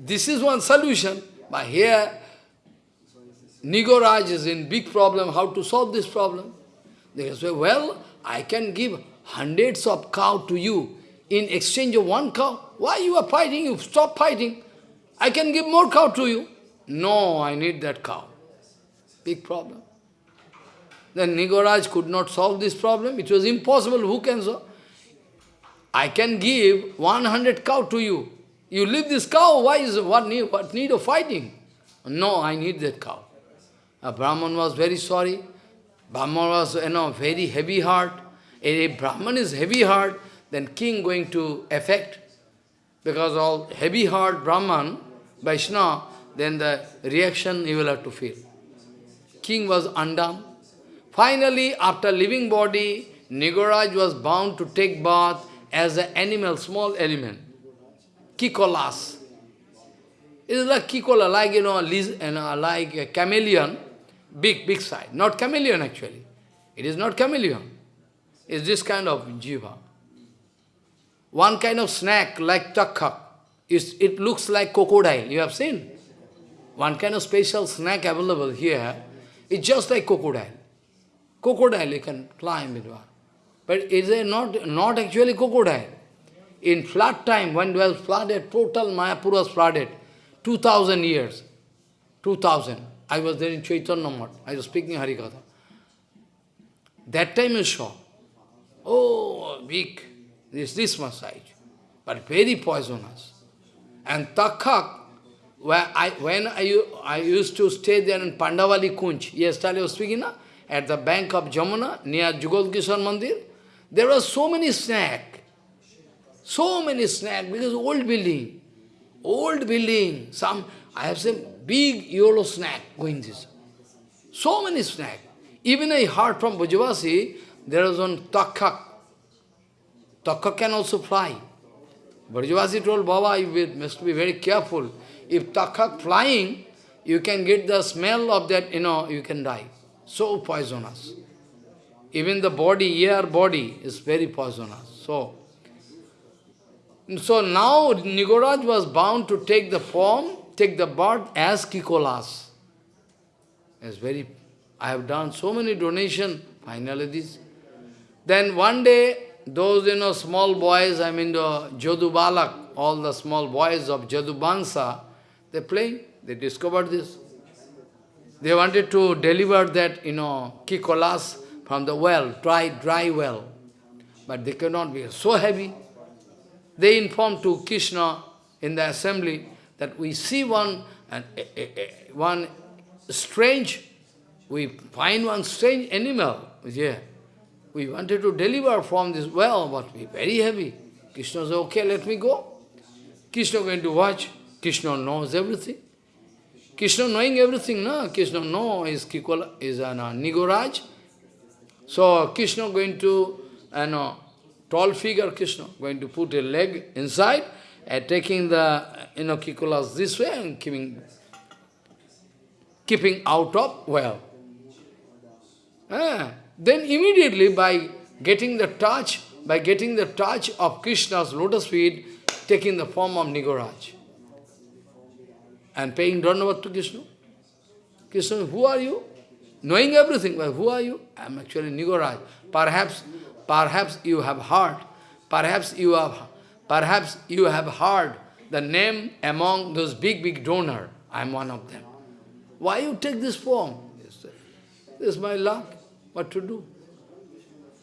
this is one solution. But here, Nigoraj is in big problem, how to solve this problem. They say, well, I can give hundreds of cow to you in exchange of one cow. Why you are fighting? You stop fighting. I can give more cow to you. No, I need that cow. Big problem. Then Nigoraj could not solve this problem. It was impossible. Who can solve? I can give 100 cow to you. You leave this cow, why is what need, what need of fighting? No, I need that cow. A Brahman was very sorry. Brahman was, you know, very heavy heart. If Brahman is heavy heart, then king going to affect. Because all heavy heart Brahman, Vaishnava, then the reaction you will have to feel. King was undone. Finally, after leaving body, Nigoraj was bound to take bath as an animal, small element. Kikolas. It is like kikola, like, you know, like a chameleon, big, big size. Not chameleon, actually. It is not chameleon It is this kind of jiva. One kind of snack like takhak, it looks like crocodile. You have seen? One kind of special snack available here. It's just like crocodile. Crocodile you can climb it. But it is not, not actually crocodile. In flood time, when it was flooded, total Mayapur was flooded, 2000 years, 2000. I was there in Chaitanya Math. I was speaking Harikatha. That time you saw, oh, big, this, this size, but very poisonous. And Takhak, where I, when I, I used to stay there in Pandavali Kunj, yesterday I was speaking, na, at the bank of Jamuna, near Jugal Kishore Mandir, there were so many snake, so many snake, because old building, old building, some, I have seen big yellow snack going this. So many snake. Even I heard from Bujavasi, there is one takhak. Takhak can also fly. Bujavasi told Baba, you must be very careful. If takhak flying, you can get the smell of that, you know, you can die. So poisonous. Even the body, air body is very poisonous. So, so now Nigoraj was bound to take the form, take the birth as Kikolas. It's very I have done so many donation, finally this. Then one day, those, you know, small boys, I mean the Jadu Balak, all the small boys of Jadu Bangsa, they playing, they discovered this. They wanted to deliver that, you know, kikolas from the well, dry, dry well. But they cannot be so heavy. They informed to Krishna in the assembly that we see one, and, one strange we find one strange animal here. We wanted to deliver from this well, but we very heavy. Krishna said, okay, let me go. Krishna going to watch. Krishna knows everything. Krishna knowing everything, no? Krishna knows is Kikola, is an uh, Nigoraj. So Krishna going to, you know, tall figure Krishna, going to put a leg inside and taking the, you know, Kikolas this way and keeping, keeping out of well. Ah, then immediately by getting the touch, by getting the touch of Krishna's lotus feet, taking the form of Nigoraj. And paying Dhanavad to Krishna. Krishna, who are you? Knowing everything, but who are you? I am actually Nigoraj. Perhaps, perhaps you have heard, perhaps you have, perhaps you have heard the name among those big, big donor. I am one of them. Why you take this form? This is my luck what to do.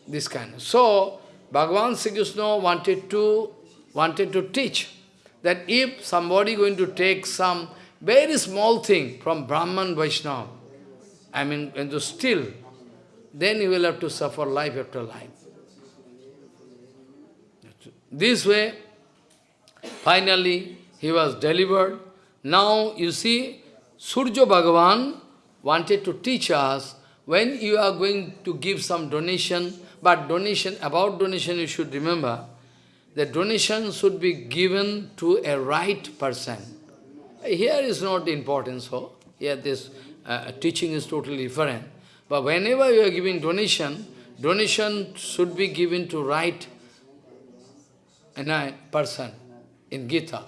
This kind of. So, Bhagavan Sri Krishna wanted to, wanted to teach that if somebody going to take some very small thing from Brahman Vaishnava, I mean, going to steal, then he will have to suffer life after life. This way, finally, he was delivered. Now, you see, Surya Bhagavan wanted to teach us when you are going to give some donation, but donation, about donation you should remember, the donation should be given to a right person. Here is not important, so here this uh, teaching is totally different. But whenever you are giving donation, donation should be given to right and person in Gita.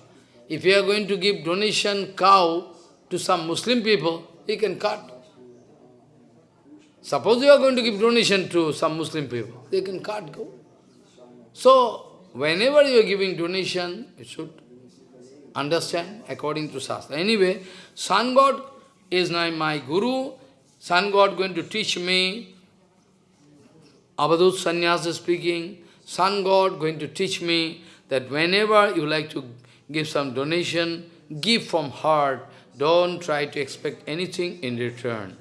If you are going to give donation cow to some Muslim people, he can cut. Suppose you are going to give donation to some Muslim people, they can cut go. So, whenever you are giving donation, you should understand according to Shastra. Anyway, Sun God is now my Guru. Sun God going to teach me. Abadut Sannyasa speaking. Sun God going to teach me that whenever you like to give some donation, give from heart. Don't try to expect anything in return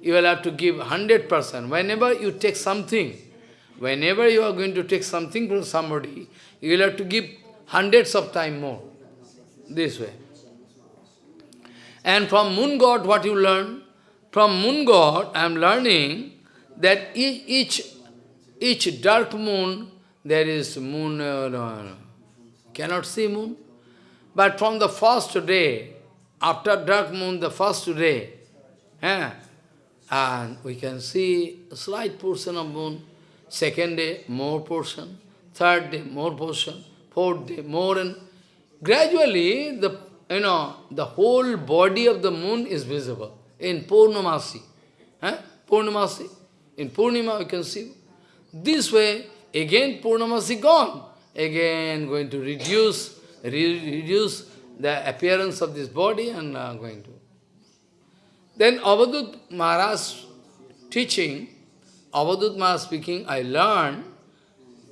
you will have to give 100%. Whenever you take something, whenever you are going to take something from somebody, you will have to give hundreds of times more. This way. And from moon god, what you learn? From moon god, I am learning that each, each dark moon, there is moon, uh, cannot see moon. But from the first day, after dark moon, the first day, eh, and we can see a slight portion of moon. Second day, more portion. Third day, more portion. Fourth day, more. And gradually, the you know the whole body of the moon is visible in Purnamasi. Eh? Purnamasi. In Purnima we can see. This way, again Purnamasi gone. Again going to reduce, re reduce the appearance of this body and uh, going to. Then Avadut Maharaj teaching, Avadut Maharaj speaking, I learned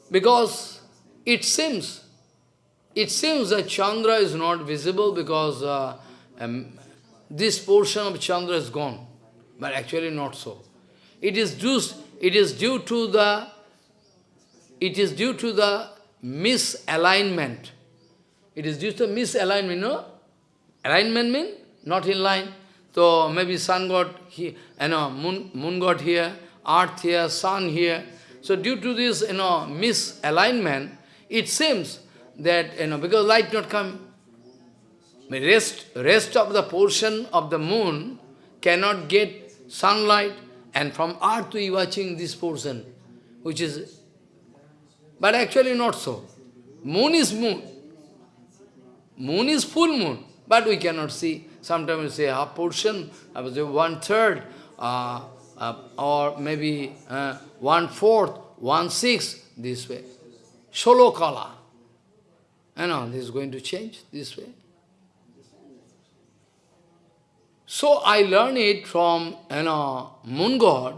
because it seems, it seems that Chandra is not visible because uh, um, this portion of Chandra is gone, but actually not so. It is due, it is due to the, it is due to the misalignment. It is due to misalignment, no? Alignment means not in line. So maybe sun got here, you know, moon, moon got here, earth here, sun here. So due to this, you know, misalignment, it seems that, you know, because light not come, rest, rest of the portion of the moon cannot get sunlight, and from earth we watching this portion, which is, but actually not so. Moon is moon. Moon is full moon, but we cannot see. Sometimes we say half portion, I would say one third, uh, uh, or maybe uh, one fourth, one sixth, this way. Solo color. You know, this is going to change this way. So I learned it from you know moon god.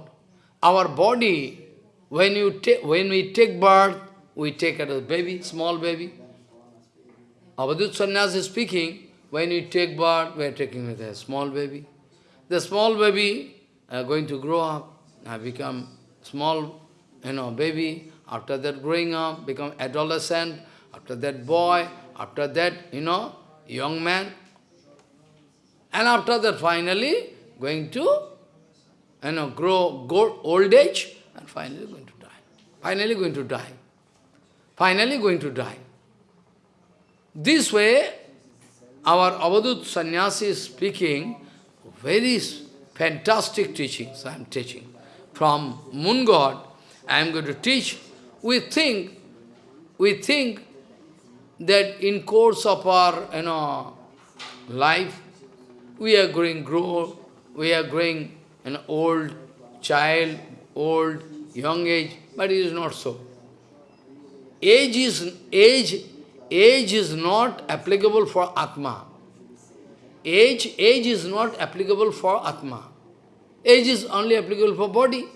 Our body, when you take when we take birth, we take it as a baby, small baby. Avadut Sannyas is speaking, when you take birth, we are taking with a small baby. The small baby are going to grow up, have become small, you know, baby. After that, growing up, become adolescent. After that, boy. After that, you know, young man. And after that, finally, going to, you know, grow, go old age, and finally going to die. Finally going to die. Finally going to die. This way, our Avadut sannyasi is speaking very fantastic teachings I am teaching. From moon god, I am going to teach. We think, we think that in course of our you know, life, we are growing, grow, we are growing an old child, old, young age, but it is not so. Age is, age age is not applicable for Atma. Age, age is not applicable for Atma. Age is only applicable for body.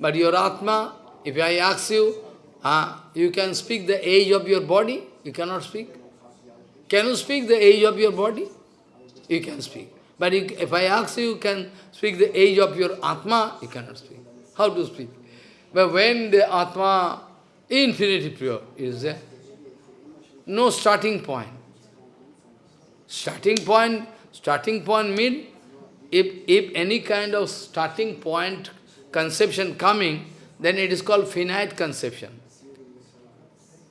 But your Atma, if I ask you, uh, you can speak the age of your body, you cannot speak. Can you speak the age of your body? You can speak. But if I ask you, you can speak the age of your Atma, you cannot speak. How to speak? But when the Atma, infinity pure, is there, no starting point. Starting point, starting point mean if, if any kind of starting point conception coming, then it is called finite conception.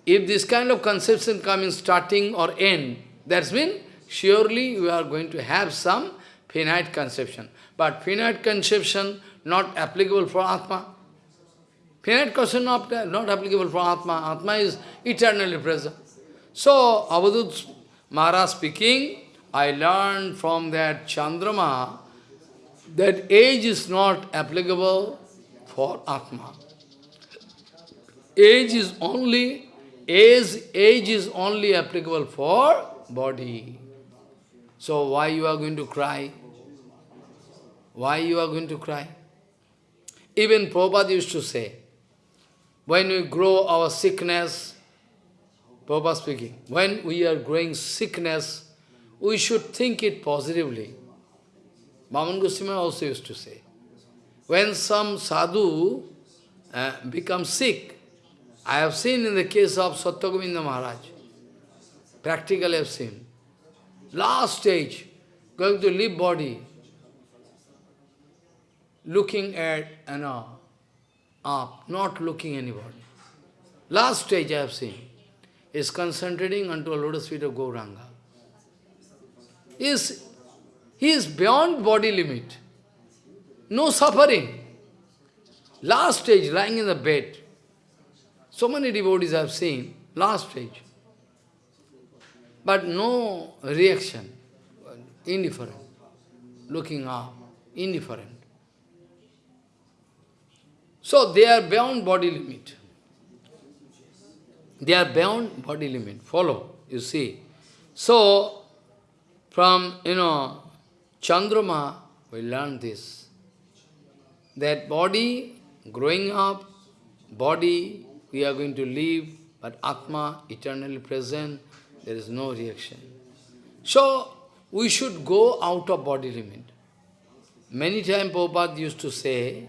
If this kind of conception coming starting or end, that's mean surely you are going to have some finite conception. But finite conception not applicable for Atma. Finite conception not, not applicable for Atma. Atma is eternally present. So, Avadut Maharaj speaking, I learned from that Chandrama that age is not applicable for Atma. Age is only, age, age is only applicable for body. So why you are going to cry? Why you are going to cry? Even Prabhupada used to say, when we grow our sickness, Prabhupada speaking, when we are growing sickness, we should think it positively. Bhaman Goswami also used to say, when some sadhu uh, becomes sick, I have seen in the case of Satyagovinda Maharaj, practically I have seen, last stage, going to leave body, looking at, you know, up, not looking anybody. Last stage I have seen is concentrating onto a lotus feet of Gauranga. He is, he is beyond body limit. No suffering. Last stage, lying in the bed. So many devotees I have seen, last stage. But no reaction, indifferent. Looking up, indifferent. So they are beyond body limit. They are beyond body limit. Follow, you see. So, from, you know, Chandrama, we learn this. That body, growing up, body, we are going to live, but Atma, eternally present, there is no reaction. So, we should go out of body limit. Many times Prabhupada used to say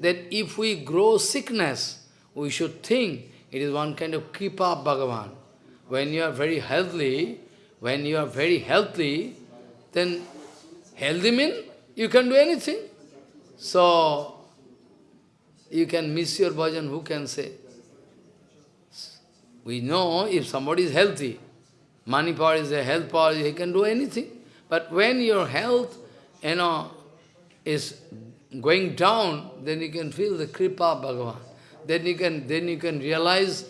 that if we grow sickness, we should think it is one kind of kripa Bhagavan. When you are very healthy, when you are very healthy, then healthy means you can do anything. So, you can miss your bhajan, who can say? We know if somebody is healthy, money power is a health power, he can do anything. But when your health, you know, is going down, then you can feel the kripa Bhagavan. Then you can then you can realize,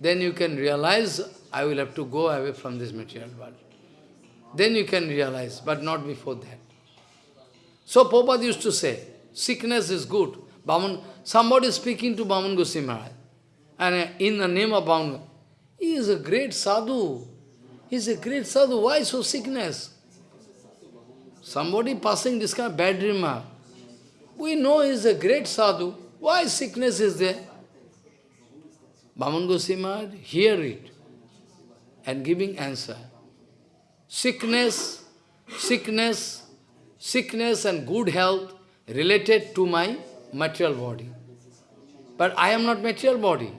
then you can realize I will have to go away from this material world. Then you can realize, but not before that. So Prabhupada used to say, sickness is good. Bhaman, somebody speaking to Bhaman Goswami Maharaj. And in the name of Bhaman, he is a great sadhu. He is a great sadhu. Why so sickness? Somebody passing this kind of bad remark. We know he is a great sadhu. Why sickness is there? Bhaman Goswami hear it and giving answer. Sickness, sickness, sickness and good health related to my material body. But I am not material body.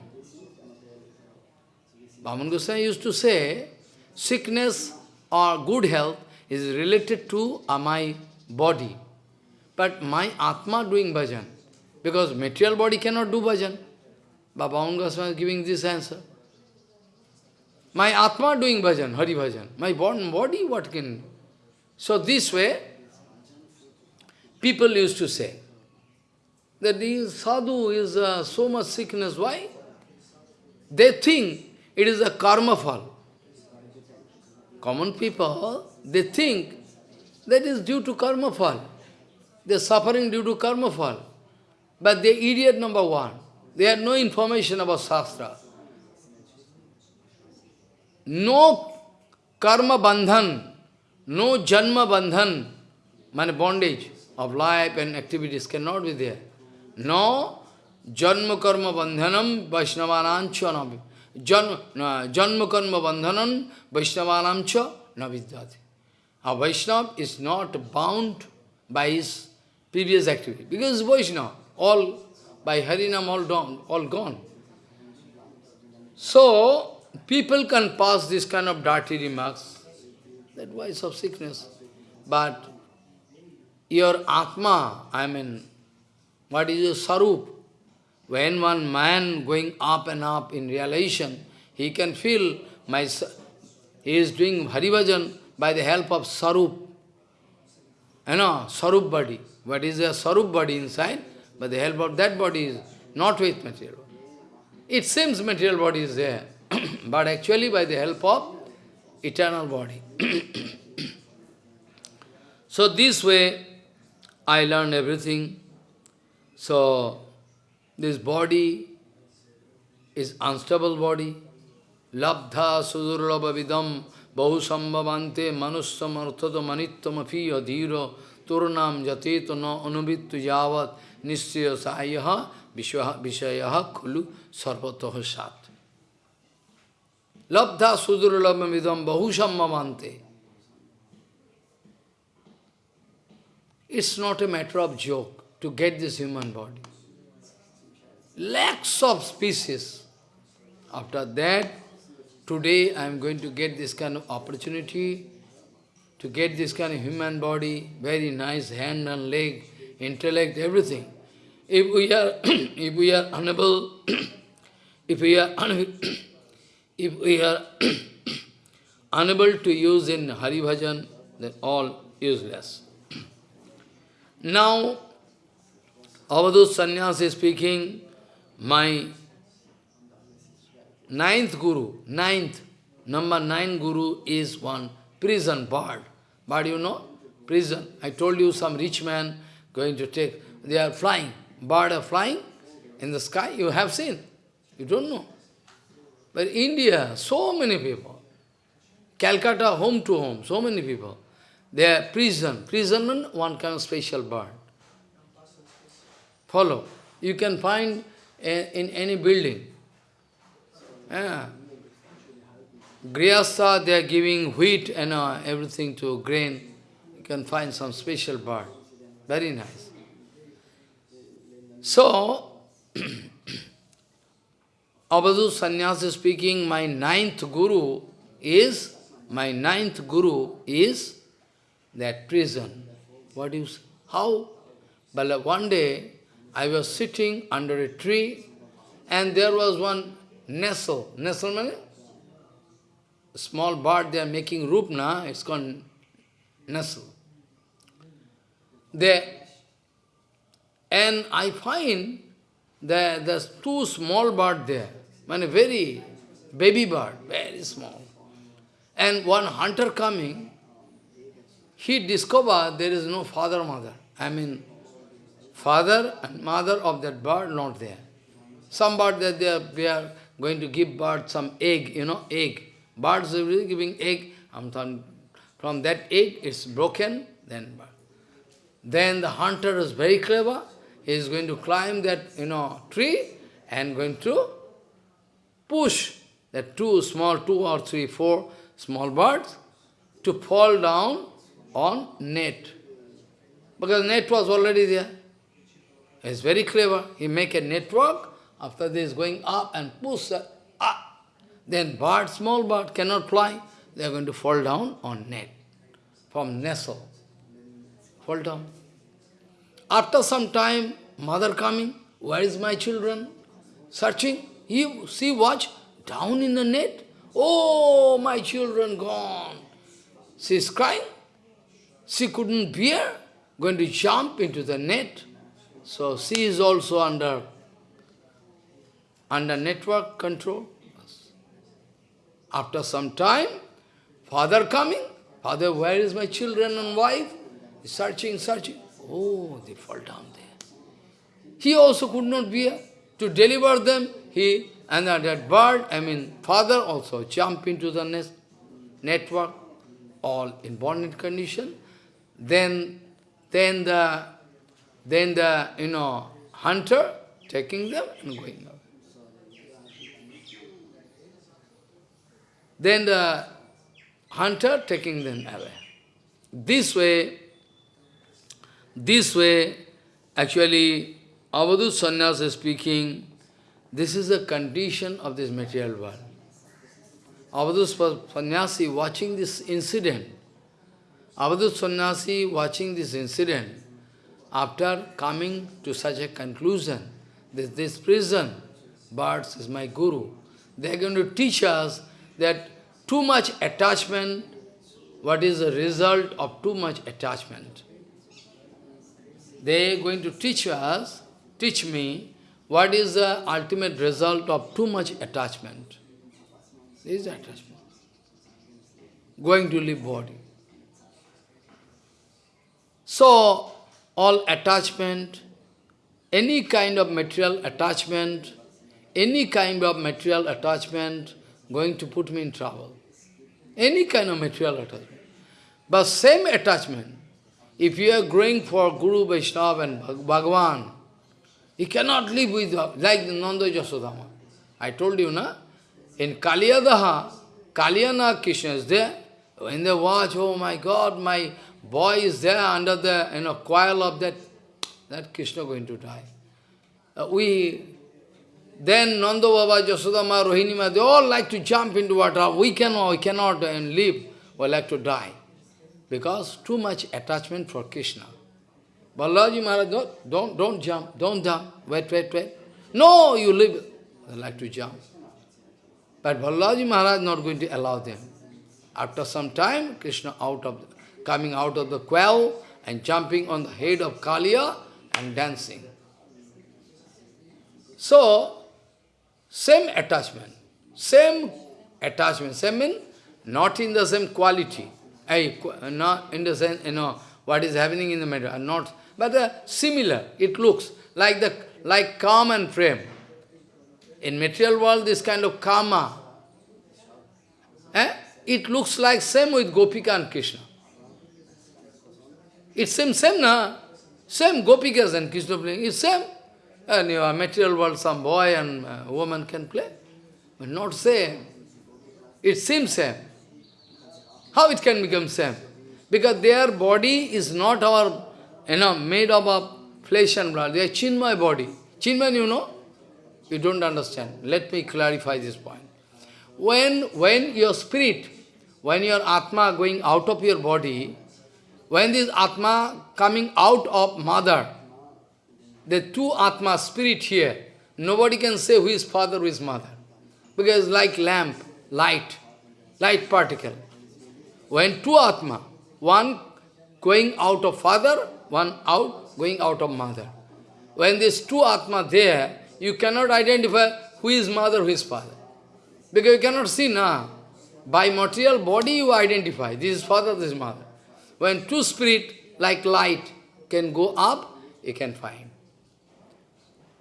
Bhaman Goswami used to say, sickness or good health is related to uh, my body. But my Atma doing bhajan, because material body cannot do bhajan. Baba Goswami is giving this answer. My Atma doing bhajan, Hari bhajan. My body, what can... So this way, people used to say, that this sadhu is uh, so much sickness. Why? They think it is a karma fall. Common people, they think that is due to karma fall. They are suffering due to karma fall. But they idiot number one. They have no information about Shastra. No karma bandhan, no janma bandhan, my bondage of life and activities cannot be there. No janma karma bandhanam vaishnavanancha navi. Janma karma bandhanam vaishnavanancha navidyati. A Vaishnava is not bound by his previous activity. Because Vaishnava, all by Harinam all, gone, all gone. So, people can pass this kind of dirty remarks, that voice of sickness. But your Atma, I mean, what is your Sarup? When one man going up and up in realization, he can feel my, he is doing Harivajan by the help of Sarup. You know, Sarup body. What is a Sarup body inside? But the help of that body is not with material. It seems material body is there, but actually by the help of eternal body. so this way, I learned everything. So, this body is unstable body. Labdha sudurlabha vidam bahu sambhavante manussam arthata manittam afi adhira turnam jateto no anubittu নিশ্চয় সাহায্য বিষয় খলু সর্বত সাত লব্ধা সুদুর্লভমিদম বহু সম্মান্তে It's not a matter of joke to get this human body. Lakhs of species. After that, today I am going to get this kind of opportunity to get this kind of human body, very nice hand and leg, intellect, everything. If we are, if we are unable, if we are if we are unable to use in Hari Bhajan, then all useless. Now, Avadut Sannyas is speaking, my ninth guru, ninth, number nine guru is one prison bird. But you know, prison. I told you some rich man going to take, they are flying bird flying, in the sky, you have seen. You don't know. But India, so many people. Calcutta, home to home, so many people. They are prison. Prison one kind of special bird. Follow. You can find in any building. Yeah. Grihastha, they are giving wheat and uh, everything to grain. You can find some special bird. Very nice. So, Avadhu Sannyasa speaking, my ninth guru is, my ninth guru is that prison. What do you say? How? But uh, one day, I was sitting under a tree, and there was one nestle. Nestle means small bird, they are making rupna, it's called nestle. There, and I find that there's two small bird there, I mean very baby bird, very small. And one hunter coming, he discovered there is no father, mother. I mean, father and mother of that bird not there. Some bird that they are, we are going to give bird some egg, you know, egg. Birds are really giving egg. Um, from that egg, it's broken, then Then the hunter is very clever. He is going to climb that, you know, tree and going to push that two small, two or three, four small birds to fall down on net. Because net was already there. He's very clever. He make a network. After this, going up and push up. Then bird, small bird, cannot fly. They are going to fall down on net. From nestle. Fall down. After some time, mother coming, where is my children? Searching. He, see, watch, down in the net. Oh, my children gone. She is crying. She couldn't bear, going to jump into the net. So she is also under, under network control. After some time, father coming, father, where is my children and wife? Searching, searching. Oh, they fall down there. He also could not bear uh, to deliver them. He and that bird, I mean, father also jump into the nest, network, all in bonded condition. Then, then the, then the, you know, hunter taking them and going out. Then the hunter taking them away. This way, this way, actually, Avadut Sannyas is speaking, this is the condition of this material world. Avadut Sannyasi watching this incident, Avadut Sannyasi watching this incident, after coming to such a conclusion, that this prison, birds is my guru, they are going to teach us that too much attachment, what is the result of too much attachment? They are going to teach us, teach me, what is the ultimate result of too much attachment. This is attachment. Going to leave body. So, all attachment, any kind of material attachment, any kind of material attachment going to put me in trouble. Any kind of material attachment. But same attachment, if you are growing for Guru, Vaishnava and Bhagavan, you cannot live with, like Nanda Jasodama. I told you, na? In Kaliyadaha, Kaliyana Krishna is there. When they watch, oh my God, my boy is there under the you know, coil of that, that Krishna going to die. Uh, we then Nanda Baba, Jasodama, they all like to jump into water. We cannot, we cannot and live. We like to die. Because too much attachment for Krishna. Balaji Maharaj, don't, don't, don't jump, don't jump. Wait, wait, wait. No, you live. They like to jump. But Balaji Maharaj not going to allow them. After some time, Krishna out of coming out of the quell and jumping on the head of Kaliya and dancing. So, same attachment, same attachment, same mean not in the same quality, I, not in the sense, you know, what is happening in the matter, not, but uh, similar, it looks like the, like calm and prem. In material world, this kind of karma, eh? it looks like same with Gopika and Krishna. It's same, same, na? Same Gopikas and Krishna playing, it's same. And your material world, some boy and uh, woman can play. But not same. It seems same. How it can become same? Because their body is not our, you know, made up of flesh and blood. They are Chinmay body. Chinmay, you know? You don't understand. Let me clarify this point. When, when your spirit, when your Atma going out of your body, when this Atma coming out of mother, the two Atma, spirit here, nobody can say who is father, who is mother. Because like lamp, light, light particle. When two Atma, one going out of father, one out, going out of mother. When these two Atma there, you cannot identify who is mother, who is father. Because you cannot see, na. By material body you identify, this is father, this is mother. When two spirit, like light, can go up, you can find.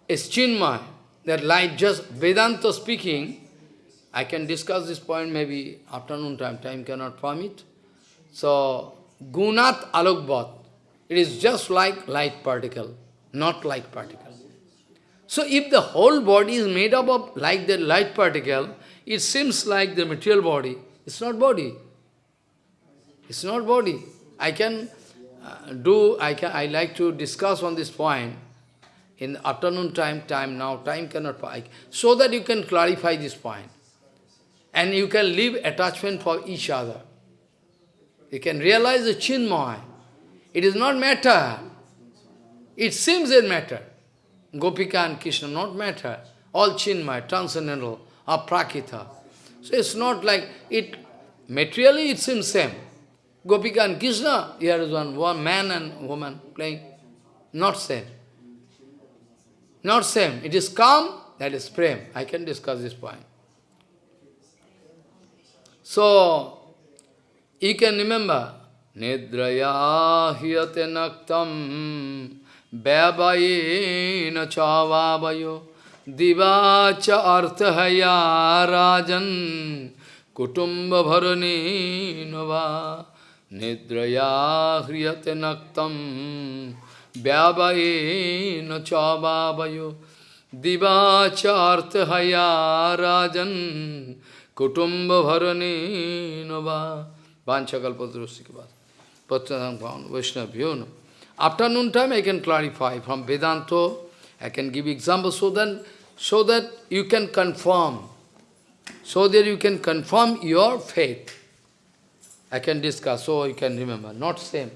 It's Chinmay, that light just, Vedanta speaking, I can discuss this point maybe afternoon time, time cannot permit. So, Gunat Alokbat, it is just like light particle, not light particle. So if the whole body is made up of like the light particle, it seems like the material body. It's not body. It's not body. I can uh, do, I, can, I like to discuss on this point in afternoon time, time now, time cannot, so that you can clarify this point. And you can leave attachment for each other. You can realize the chinmay. It is not matter. It seems a matter. Gopika and Krishna, not matter. All chinmay, transcendental, aprakrita. So it's not like, it materially it seems same. Gopika and Krishna, here is one, one man and woman playing. Not same. Not same. It is calm, that is prem. I can discuss this point. So, you can remember, Nidraya hiyate naktam vyavayena chavavayo divacha arthaya rajan kutumba bharani nava nidraya hriyate naktam vyavayena chavavayo divacha arthaya rajan kutumba bharani nava vanchakalpadrusikavad patradam bhavan vaishnavyo Afternoon time I can clarify from Vedanta, I can give examples so that, so that you can confirm, so that you can confirm your faith. I can discuss, so you can remember, not same.